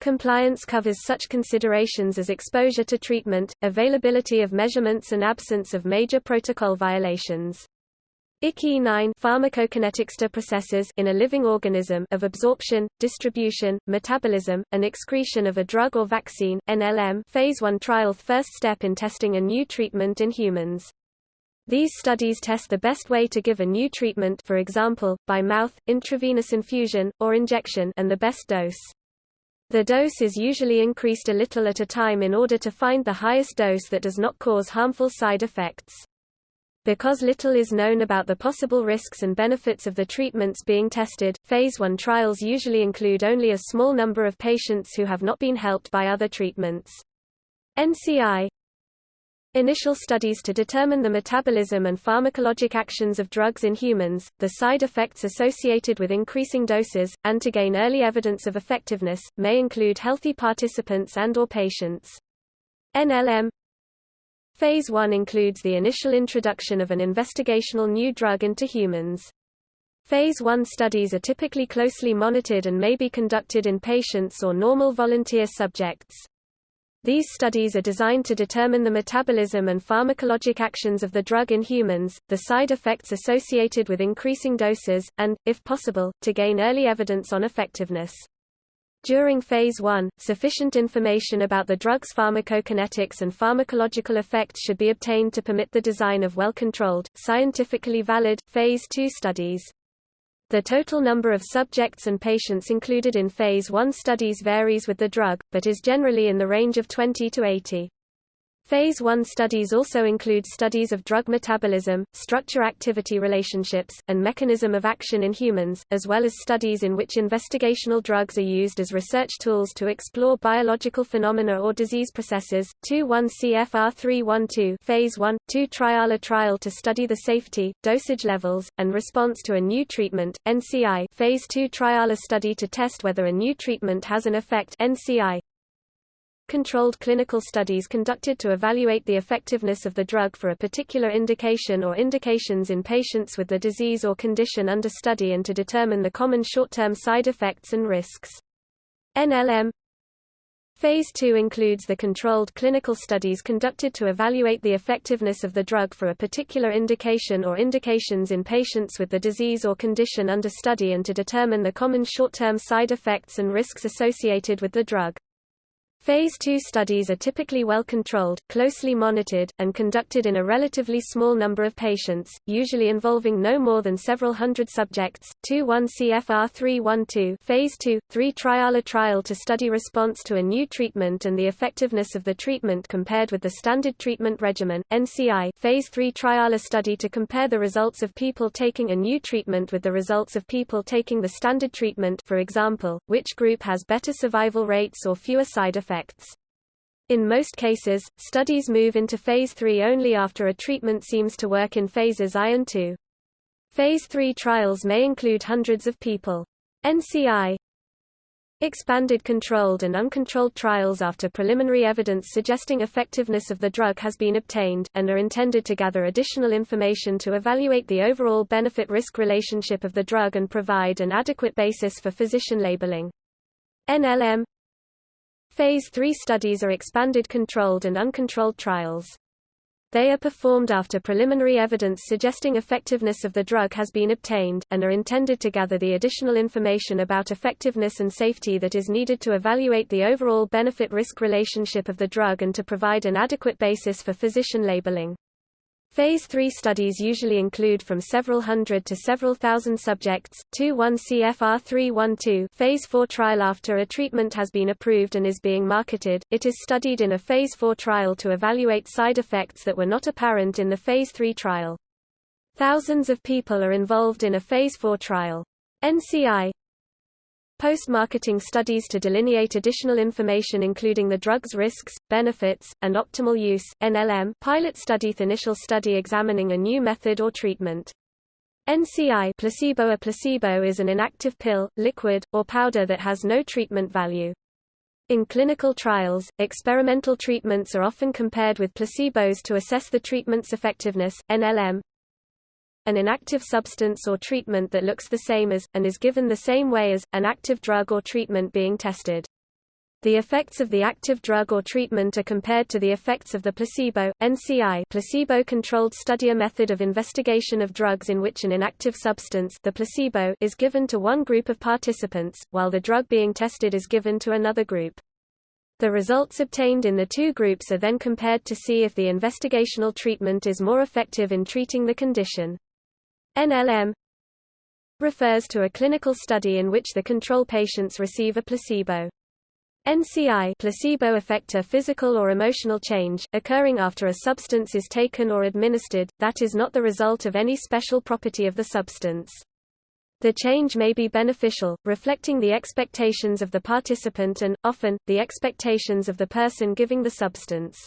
Compliance covers such considerations as exposure to treatment, availability of measurements and absence of major protocol violations. ICE9 pharmacokinetics processes in a living organism of absorption, distribution, metabolism, and excretion of a drug or vaccine NLM phase 1 trial first step in testing a new treatment in humans. These studies test the best way to give a new treatment for example, by mouth, intravenous infusion, or injection and the best dose. The dose is usually increased a little at a time in order to find the highest dose that does not cause harmful side effects. Because little is known about the possible risks and benefits of the treatments being tested, Phase 1 trials usually include only a small number of patients who have not been helped by other treatments. NCI Initial studies to determine the metabolism and pharmacologic actions of drugs in humans, the side effects associated with increasing doses, and to gain early evidence of effectiveness, may include healthy participants and or patients. NLM Phase 1 includes the initial introduction of an investigational new drug into humans. Phase 1 studies are typically closely monitored and may be conducted in patients or normal volunteer subjects. These studies are designed to determine the metabolism and pharmacologic actions of the drug in humans, the side effects associated with increasing doses, and, if possible, to gain early evidence on effectiveness. During Phase 1, sufficient information about the drug's pharmacokinetics and pharmacological effects should be obtained to permit the design of well-controlled, scientifically valid, Phase 2 studies. The total number of subjects and patients included in Phase 1 studies varies with the drug, but is generally in the range of 20 to 80. Phase 1 studies also include studies of drug metabolism, structure-activity relationships, and mechanism of action in humans, as well as studies in which investigational drugs are used as research tools to explore biological phenomena or disease processes. 2-1 CFR 312 Phase 1, 2 trial A trial to study the safety, dosage levels, and response to a new treatment, NCI Phase 2 trial A study to test whether a new treatment has an effect NCI controlled clinical studies conducted to evaluate the effectiveness of the drug for a particular indication or indications in patients with the disease or condition under study and to determine the common short-term side effects and risks. NLM Phase 2 includes the controlled clinical studies conducted to evaluate the effectiveness of the drug for a particular indication or indications in patients with the disease or condition under study and to determine the common short-term side effects and risks associated with the drug. Phase 2 studies are typically well controlled, closely monitored, and conducted in a relatively small number of patients, usually involving no more than several hundred subjects. 2-1 CFR 312 Phase 2, 3 trial A trial to study response to a new treatment and the effectiveness of the treatment compared with the standard treatment regimen. NCI Phase 3 trial A study to compare the results of people taking a new treatment with the results of people taking the standard treatment for example, which group has better survival rates or fewer side effects effects. In most cases, studies move into phase 3 only after a treatment seems to work in phases I and II. Phase 3 trials may include hundreds of people. NCI Expanded controlled and uncontrolled trials after preliminary evidence suggesting effectiveness of the drug has been obtained, and are intended to gather additional information to evaluate the overall benefit-risk relationship of the drug and provide an adequate basis for physician labeling. NLM Phase 3 studies are expanded controlled and uncontrolled trials. They are performed after preliminary evidence suggesting effectiveness of the drug has been obtained, and are intended to gather the additional information about effectiveness and safety that is needed to evaluate the overall benefit-risk relationship of the drug and to provide an adequate basis for physician labeling. Phase 3 studies usually include from several hundred to several thousand subjects. 2-1 CFR 312 Phase 4 trial After a treatment has been approved and is being marketed, it is studied in a Phase 4 trial to evaluate side effects that were not apparent in the Phase 3 trial. Thousands of people are involved in a Phase 4 trial. NCI Post-marketing studies to delineate additional information including the drug's risks, benefits, and optimal use, NLM pilot study initial study examining a new method or treatment. NCI placebo A placebo is an inactive pill, liquid, or powder that has no treatment value. In clinical trials, experimental treatments are often compared with placebos to assess the treatment's effectiveness. NLM an inactive substance or treatment that looks the same as, and is given the same way as, an active drug or treatment being tested. The effects of the active drug or treatment are compared to the effects of the placebo, NCI placebo-controlled study a method of investigation of drugs in which an inactive substance the placebo is given to one group of participants, while the drug being tested is given to another group. The results obtained in the two groups are then compared to see if the investigational treatment is more effective in treating the condition. NLM refers to a clinical study in which the control patients receive a placebo. NCI placebo effect a physical or emotional change, occurring after a substance is taken or administered, that is not the result of any special property of the substance. The change may be beneficial, reflecting the expectations of the participant and, often, the expectations of the person giving the substance.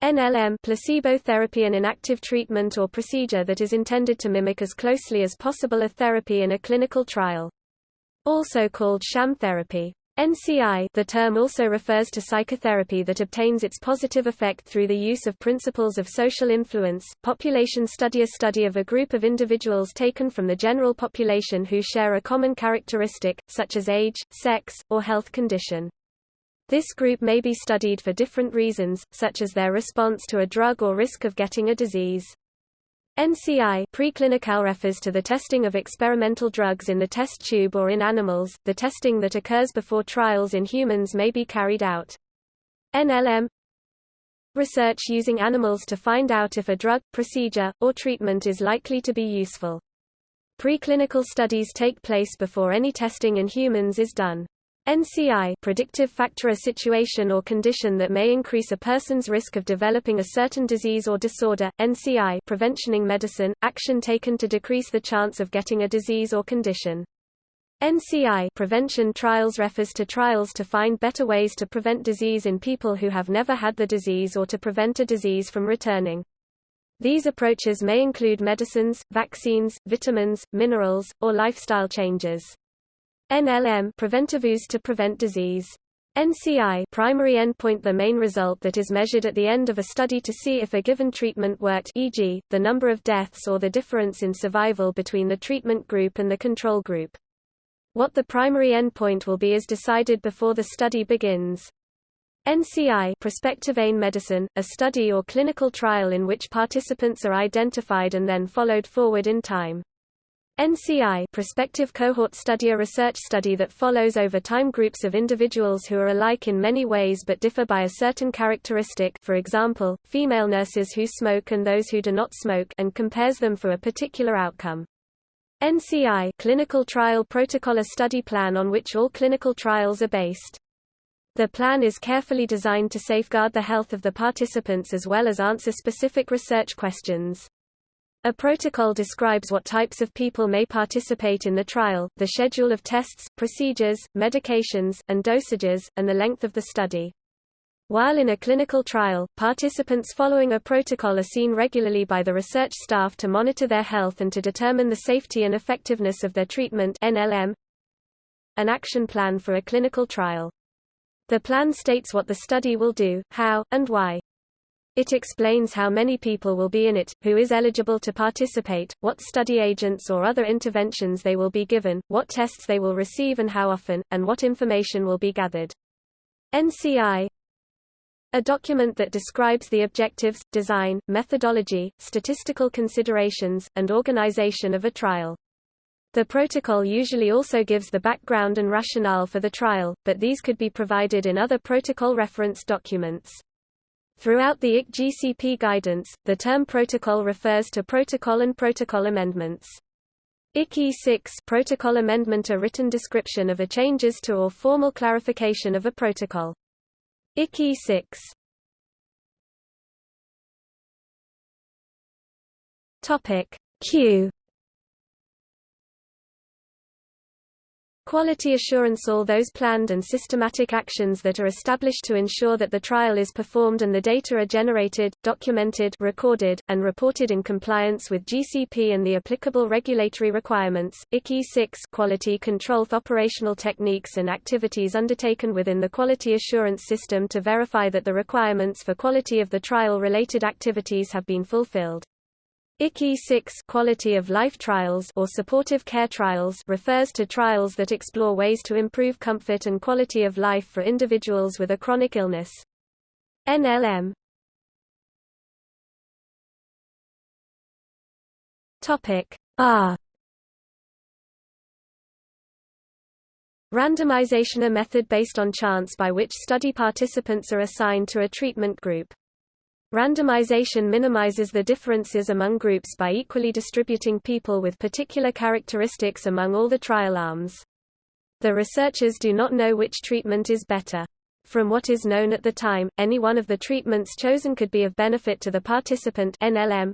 NLM placebo therapy an inactive treatment or procedure that is intended to mimic as closely as possible a therapy in a clinical trial. Also called sham therapy. NCI the term also refers to psychotherapy that obtains its positive effect through the use of principles of social influence. Population study a study of a group of individuals taken from the general population who share a common characteristic, such as age, sex, or health condition. This group may be studied for different reasons, such as their response to a drug or risk of getting a disease. NCI preclinical refers to the testing of experimental drugs in the test tube or in animals. The testing that occurs before trials in humans may be carried out. NLM research using animals to find out if a drug, procedure, or treatment is likely to be useful. Preclinical studies take place before any testing in humans is done. NCI predictive factor a situation or condition that may increase a person's risk of developing a certain disease or disorder. NCI preventioning medicine action taken to decrease the chance of getting a disease or condition. NCI prevention trials refers to trials to find better ways to prevent disease in people who have never had the disease or to prevent a disease from returning. These approaches may include medicines, vaccines, vitamins, minerals, or lifestyle changes. NLM preventives to prevent disease. NCI primary endpoint the main result that is measured at the end of a study to see if a given treatment worked e.g., the number of deaths or the difference in survival between the treatment group and the control group. What the primary endpoint will be is decided before the study begins. NCI prospective ain medicine, a study or clinical trial in which participants are identified and then followed forward in time. NCI prospective cohort study a research study that follows over time groups of individuals who are alike in many ways but differ by a certain characteristic for example, female nurses who smoke and those who do not smoke and compares them for a particular outcome. NCI clinical trial protocol a study plan on which all clinical trials are based. The plan is carefully designed to safeguard the health of the participants as well as answer specific research questions. A protocol describes what types of people may participate in the trial, the schedule of tests, procedures, medications, and dosages, and the length of the study. While in a clinical trial, participants following a protocol are seen regularly by the research staff to monitor their health and to determine the safety and effectiveness of their treatment NLM. an action plan for a clinical trial. The plan states what the study will do, how, and why. It explains how many people will be in it, who is eligible to participate, what study agents or other interventions they will be given, what tests they will receive and how often, and what information will be gathered. NCI a document that describes the objectives, design, methodology, statistical considerations, and organization of a trial. The protocol usually also gives the background and rationale for the trial, but these could be provided in other protocol reference documents. Throughout the IC-GCP guidance, the term protocol refers to protocol and protocol amendments. ICI 6 protocol amendment a written description of a changes to or formal clarification of a protocol. ICI 6 Topic Q Quality assurance All those planned and systematic actions that are established to ensure that the trial is performed and the data are generated, documented recorded, and reported in compliance with GCP and the applicable regulatory requirements. ICI 6 Quality control operational techniques and activities undertaken within the quality assurance system to verify that the requirements for quality of the trial-related activities have been fulfilled. ICH E6 quality of life trials or supportive care trials refers to trials that explore ways to improve comfort and quality of life for individuals with a chronic illness. NLM Topic R Randomization a method based on chance by which study participants are assigned to a treatment group. Randomization minimizes the differences among groups by equally distributing people with particular characteristics among all the trial arms. The researchers do not know which treatment is better. From what is known at the time, any one of the treatments chosen could be of benefit to the participant NLM.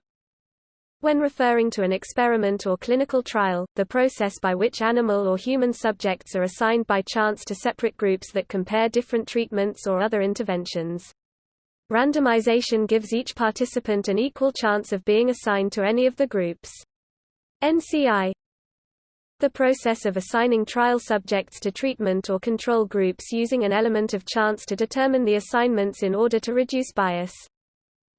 When referring to an experiment or clinical trial, the process by which animal or human subjects are assigned by chance to separate groups that compare different treatments or other interventions. Randomization gives each participant an equal chance of being assigned to any of the groups. NCI The process of assigning trial subjects to treatment or control groups using an element of chance to determine the assignments in order to reduce bias.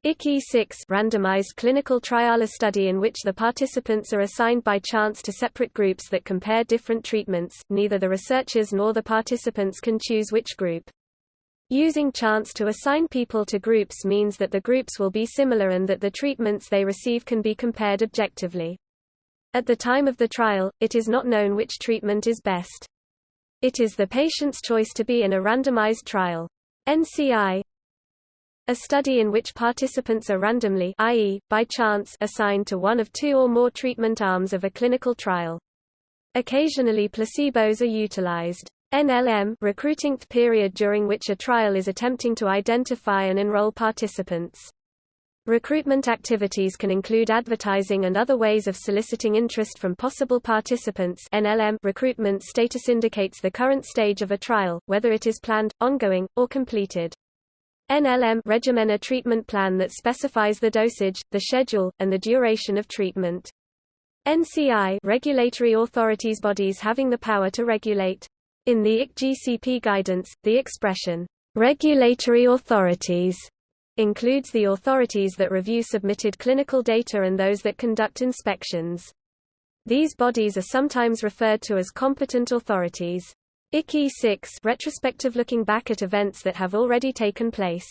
ICH E6 randomized clinical trial a study in which the participants are assigned by chance to separate groups that compare different treatments, neither the researchers nor the participants can choose which group. Using chance to assign people to groups means that the groups will be similar and that the treatments they receive can be compared objectively. At the time of the trial, it is not known which treatment is best. It is the patient's choice to be in a randomized trial. NCI a study in which participants are randomly i.e., by chance assigned to one of two or more treatment arms of a clinical trial. Occasionally placebos are utilized. NLM recruiting period during which a trial is attempting to identify and enroll participants. Recruitment activities can include advertising and other ways of soliciting interest from possible participants NLM recruitment status indicates the current stage of a trial, whether it is planned, ongoing, or completed. NLM regimen a treatment plan that specifies the dosage, the schedule, and the duration of treatment. NCI regulatory authorities bodies having the power to regulate in the ICH-GCP guidance, the expression, "...regulatory authorities", includes the authorities that review submitted clinical data and those that conduct inspections. These bodies are sometimes referred to as competent authorities. ICH E6 retrospective looking back at events that have already taken place.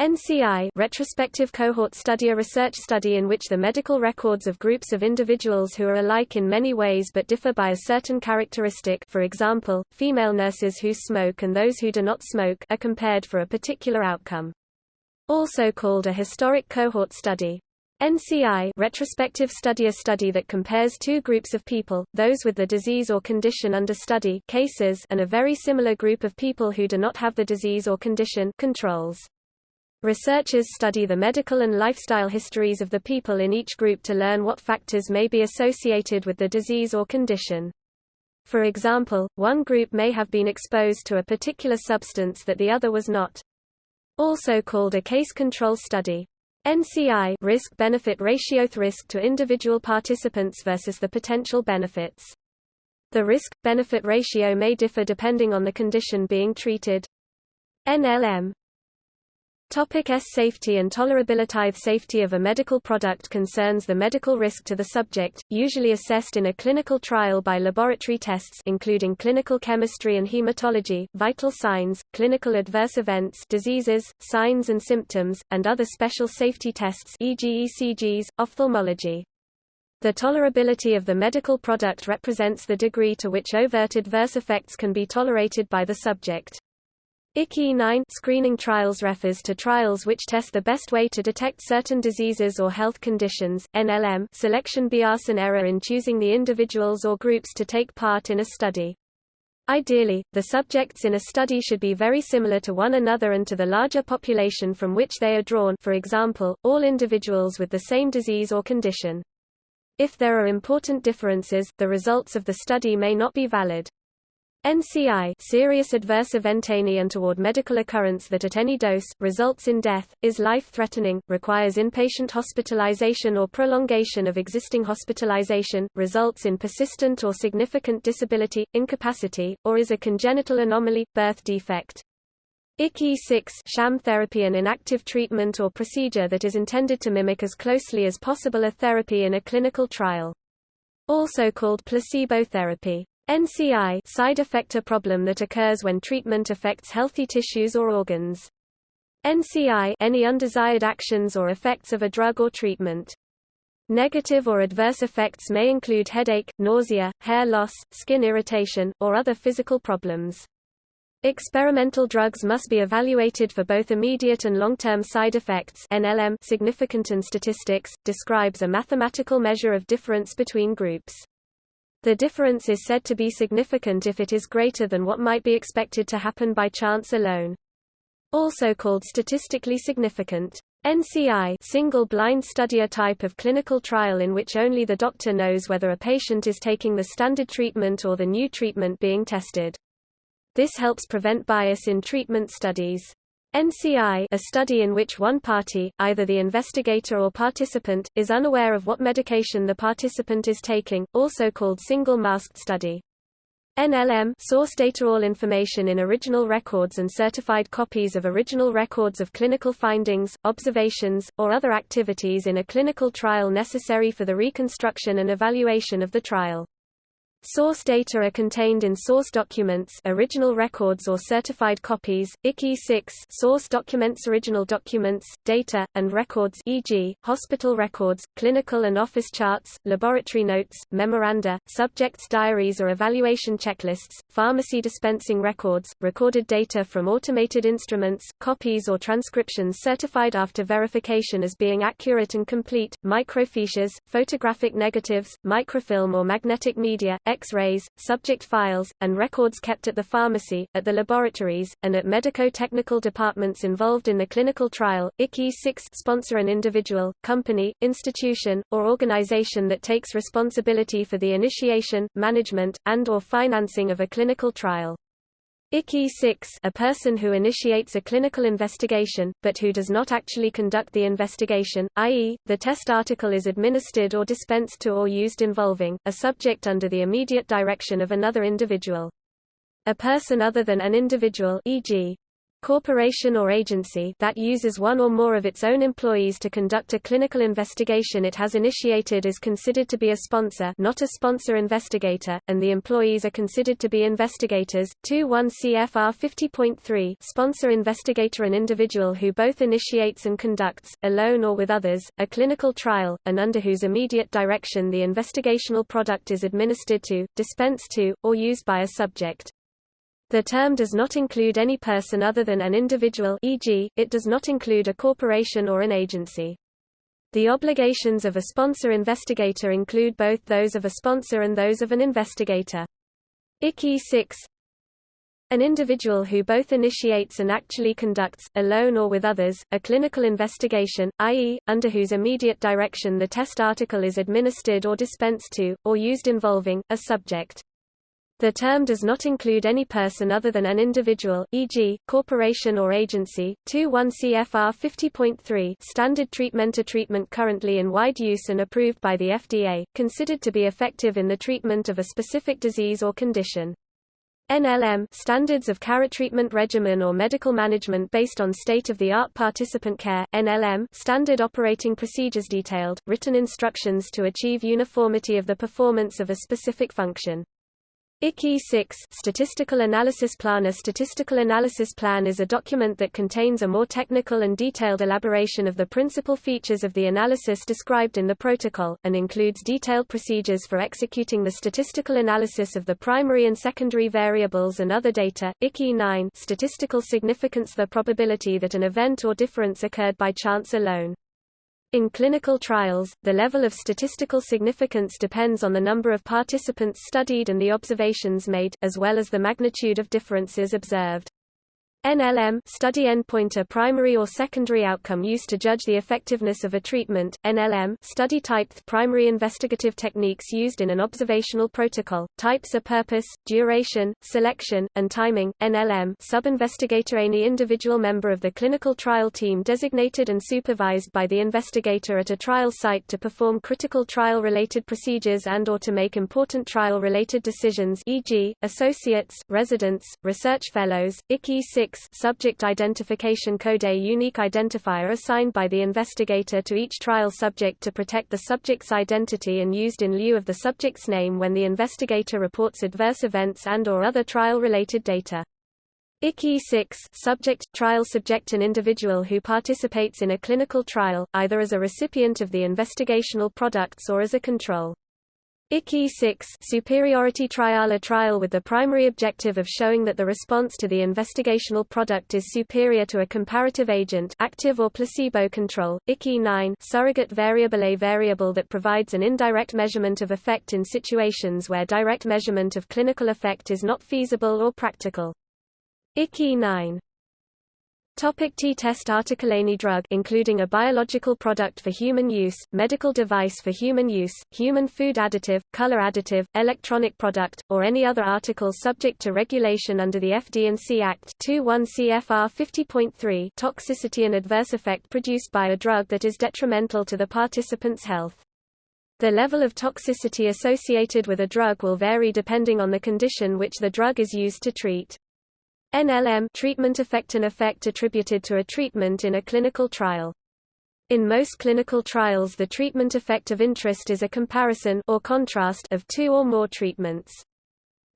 NCI retrospective cohort study a research study in which the medical records of groups of individuals who are alike in many ways but differ by a certain characteristic for example, female nurses who smoke and those who do not smoke are compared for a particular outcome. Also called a historic cohort study. NCI retrospective study a study that compares two groups of people, those with the disease or condition under study cases and a very similar group of people who do not have the disease or condition controls. Researchers study the medical and lifestyle histories of the people in each group to learn what factors may be associated with the disease or condition. For example, one group may have been exposed to a particular substance that the other was not. Also called a case control study. NCI risk-benefit ratio risk to individual participants versus the potential benefits. The risk-benefit ratio may differ depending on the condition being treated. NLM Topic S safety and tolerability Safety of a medical product concerns the medical risk to the subject, usually assessed in a clinical trial by laboratory tests including clinical chemistry and hematology, vital signs, clinical adverse events diseases, signs and symptoms, and other special safety tests e.g. ECGs, ophthalmology. The tolerability of the medical product represents the degree to which overt adverse effects can be tolerated by the subject. ICH E9 screening trials refers to trials which test the best way to detect certain diseases or health conditions. NLM selection bias and error in choosing the individuals or groups to take part in a study. Ideally, the subjects in a study should be very similar to one another and to the larger population from which they are drawn for example, all individuals with the same disease or condition. If there are important differences, the results of the study may not be valid. NCI serious adverse event any untoward medical occurrence that at any dose, results in death, is life-threatening, requires inpatient hospitalization or prolongation of existing hospitalization, results in persistent or significant disability, incapacity, or is a congenital anomaly, birth defect. ICH E6 sham therapy an inactive treatment or procedure that is intended to mimic as closely as possible a therapy in a clinical trial. Also called placebo therapy. NCI side effect a problem that occurs when treatment affects healthy tissues or organs. NCI any undesired actions or effects of a drug or treatment. Negative or adverse effects may include headache, nausea, hair loss, skin irritation, or other physical problems. Experimental drugs must be evaluated for both immediate and long-term side effects NLM significant and statistics, describes a mathematical measure of difference between groups. The difference is said to be significant if it is greater than what might be expected to happen by chance alone. Also called statistically significant. NCI single-blind study a type of clinical trial in which only the doctor knows whether a patient is taking the standard treatment or the new treatment being tested. This helps prevent bias in treatment studies. NCI a study in which one party, either the investigator or participant, is unaware of what medication the participant is taking, also called single-masked study. NLM source data all information in original records and certified copies of original records of clinical findings, observations, or other activities in a clinical trial necessary for the reconstruction and evaluation of the trial. Source data are contained in source documents original records or certified copies, ICH E6 source documents original documents, data, and records e.g., hospital records, clinical and office charts, laboratory notes, memoranda, subjects' diaries or evaluation checklists, pharmacy dispensing records, recorded data from automated instruments, copies or transcriptions certified after verification as being accurate and complete, microfiches, photographic negatives, microfilm or magnetic media, X-rays, subject files, and records kept at the pharmacy, at the laboratories, and at medico-technical departments involved in the clinical trial. ICH E6 sponsor an individual, company, institution, or organization that takes responsibility for the initiation, management, and or financing of a clinical trial. ICH E6 a person who initiates a clinical investigation, but who does not actually conduct the investigation, i.e., the test article is administered or dispensed to or used involving, a subject under the immediate direction of another individual. A person other than an individual e.g corporation or agency that uses one or more of its own employees to conduct a clinical investigation it has initiated is considered to be a sponsor not a sponsor investigator, and the employees are considered to be investigators. 2-1 CFR 50.3 Sponsor investigator an individual who both initiates and conducts, alone or with others, a clinical trial, and under whose immediate direction the investigational product is administered to, dispensed to, or used by a subject. The term does not include any person other than an individual e.g., it does not include a corporation or an agency. The obligations of a sponsor investigator include both those of a sponsor and those of an investigator. ICH E6 An individual who both initiates and actually conducts, alone or with others, a clinical investigation, i.e., under whose immediate direction the test article is administered or dispensed to, or used involving, a subject. The term does not include any person other than an individual, e.g., corporation or agency. 2.1 CFR 50.3 Standard treatment A treatment currently in wide use and approved by the FDA, considered to be effective in the treatment of a specific disease or condition. NLM Standards of Care Treatment Regimen or Medical Management based on state-of-the-art participant care, NLM Standard Operating Procedures Detailed, written instructions to achieve uniformity of the performance of a specific function. ICH E6 Statistical Analysis Plan A statistical analysis plan is a document that contains a more technical and detailed elaboration of the principal features of the analysis described in the protocol, and includes detailed procedures for executing the statistical analysis of the primary and secondary variables and other data. ICH E9 Statistical significance The probability that an event or difference occurred by chance alone. In clinical trials, the level of statistical significance depends on the number of participants studied and the observations made, as well as the magnitude of differences observed. NLM study endpoint a primary or secondary outcome used to judge the effectiveness of a treatment. NLM study type primary investigative techniques used in an observational protocol. Types are purpose, duration, selection, and timing. NLM sub-investigator any individual member of the clinical trial team designated and supervised by the investigator at a trial site to perform critical trial related procedures and or to make important trial related decisions e.g., associates, residents, research fellows. ICH E6 subject identification code a unique identifier assigned by the investigator to each trial subject to protect the subject's identity and used in lieu of the subject's name when the investigator reports adverse events and or other trial-related data. ICH E6 subject trial subject an individual who participates in a clinical trial, either as a recipient of the investigational products or as a control. ICH E6 superiority trial a trial with the primary objective of showing that the response to the investigational product is superior to a comparative agent active or placebo control. ICH E9 surrogate variable a variable that provides an indirect measurement of effect in situations where direct measurement of clinical effect is not feasible or practical. ICH E9 Topic T-test article Any drug including a biological product for human use, medical device for human use, human food additive, color additive, electronic product, or any other article subject to regulation under the FD&C Act 21 CFR 50.3 toxicity and adverse effect produced by a drug that is detrimental to the participant's health. The level of toxicity associated with a drug will vary depending on the condition which the drug is used to treat. NLM treatment effect an effect attributed to a treatment in a clinical trial. In most clinical trials the treatment effect of interest is a comparison or contrast of two or more treatments.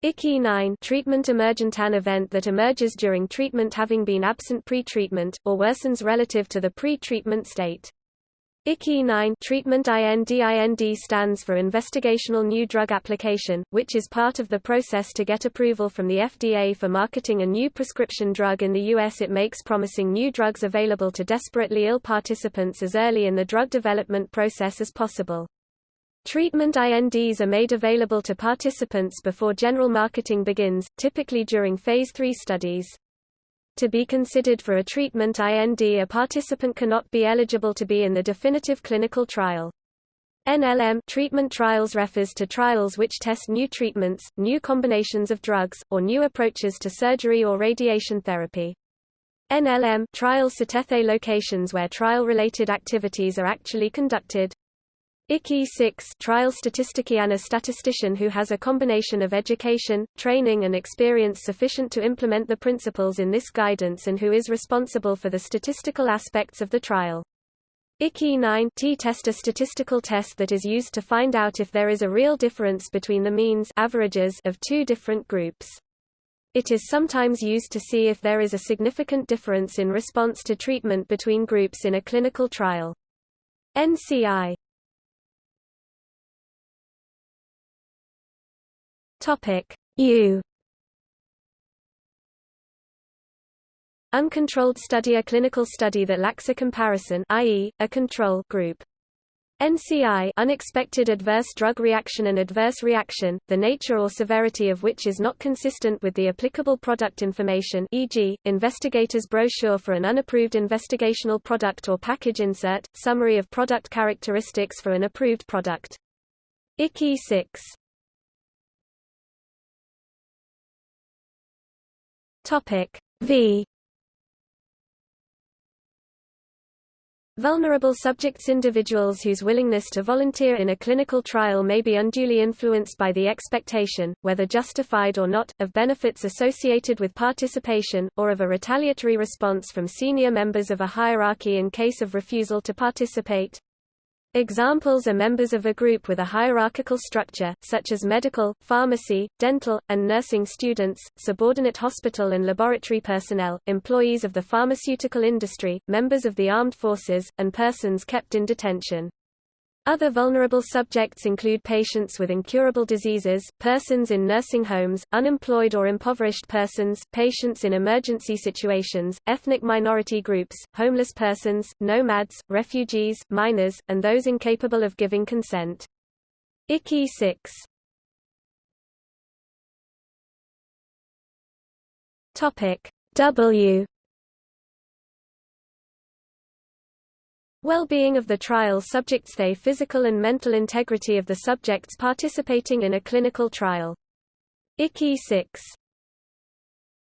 ICH E9 treatment emergent an event that emerges during treatment having been absent pre-treatment, or worsens relative to the pre-treatment state. ICH E9 treatment IND IND stands for Investigational New Drug Application, which is part of the process to get approval from the FDA for marketing a new prescription drug in the U.S. It makes promising new drugs available to desperately ill participants as early in the drug development process as possible. Treatment INDs are made available to participants before general marketing begins, typically during Phase 3 studies. To be considered for a treatment IND a participant cannot be eligible to be in the definitive clinical trial. NLM treatment trials refers to trials which test new treatments, new combinations of drugs, or new approaches to surgery or radiation therapy. NLM trials sethethe locations where trial-related activities are actually conducted. ICH E6 trial statistician a statistician who has a combination of education, training and experience sufficient to implement the principles in this guidance and who is responsible for the statistical aspects of the trial. ICH E9 t-test a statistical test that is used to find out if there is a real difference between the means averages of two different groups. It is sometimes used to see if there is a significant difference in response to treatment between groups in a clinical trial. NCI Topic U Uncontrolled study a clinical study that lacks a comparison i.e., a control group. NCI unexpected adverse drug reaction and adverse reaction, the nature or severity of which is not consistent with the applicable product information e.g., investigator's brochure for an unapproved investigational product or package insert, summary of product characteristics for an approved product. ICH E6 Topic V Vulnerable subjects Individuals whose willingness to volunteer in a clinical trial may be unduly influenced by the expectation, whether justified or not, of benefits associated with participation, or of a retaliatory response from senior members of a hierarchy in case of refusal to participate. Examples are members of a group with a hierarchical structure, such as medical, pharmacy, dental, and nursing students, subordinate hospital and laboratory personnel, employees of the pharmaceutical industry, members of the armed forces, and persons kept in detention. Other vulnerable subjects include patients with incurable diseases, persons in nursing homes, unemployed or impoverished persons, patients in emergency situations, ethnic minority groups, homeless persons, nomads, refugees, minors, and those incapable of giving consent. ICH E6 W Well-being of the trial subjects they physical and mental integrity of the subjects participating in a clinical trial. ICH E6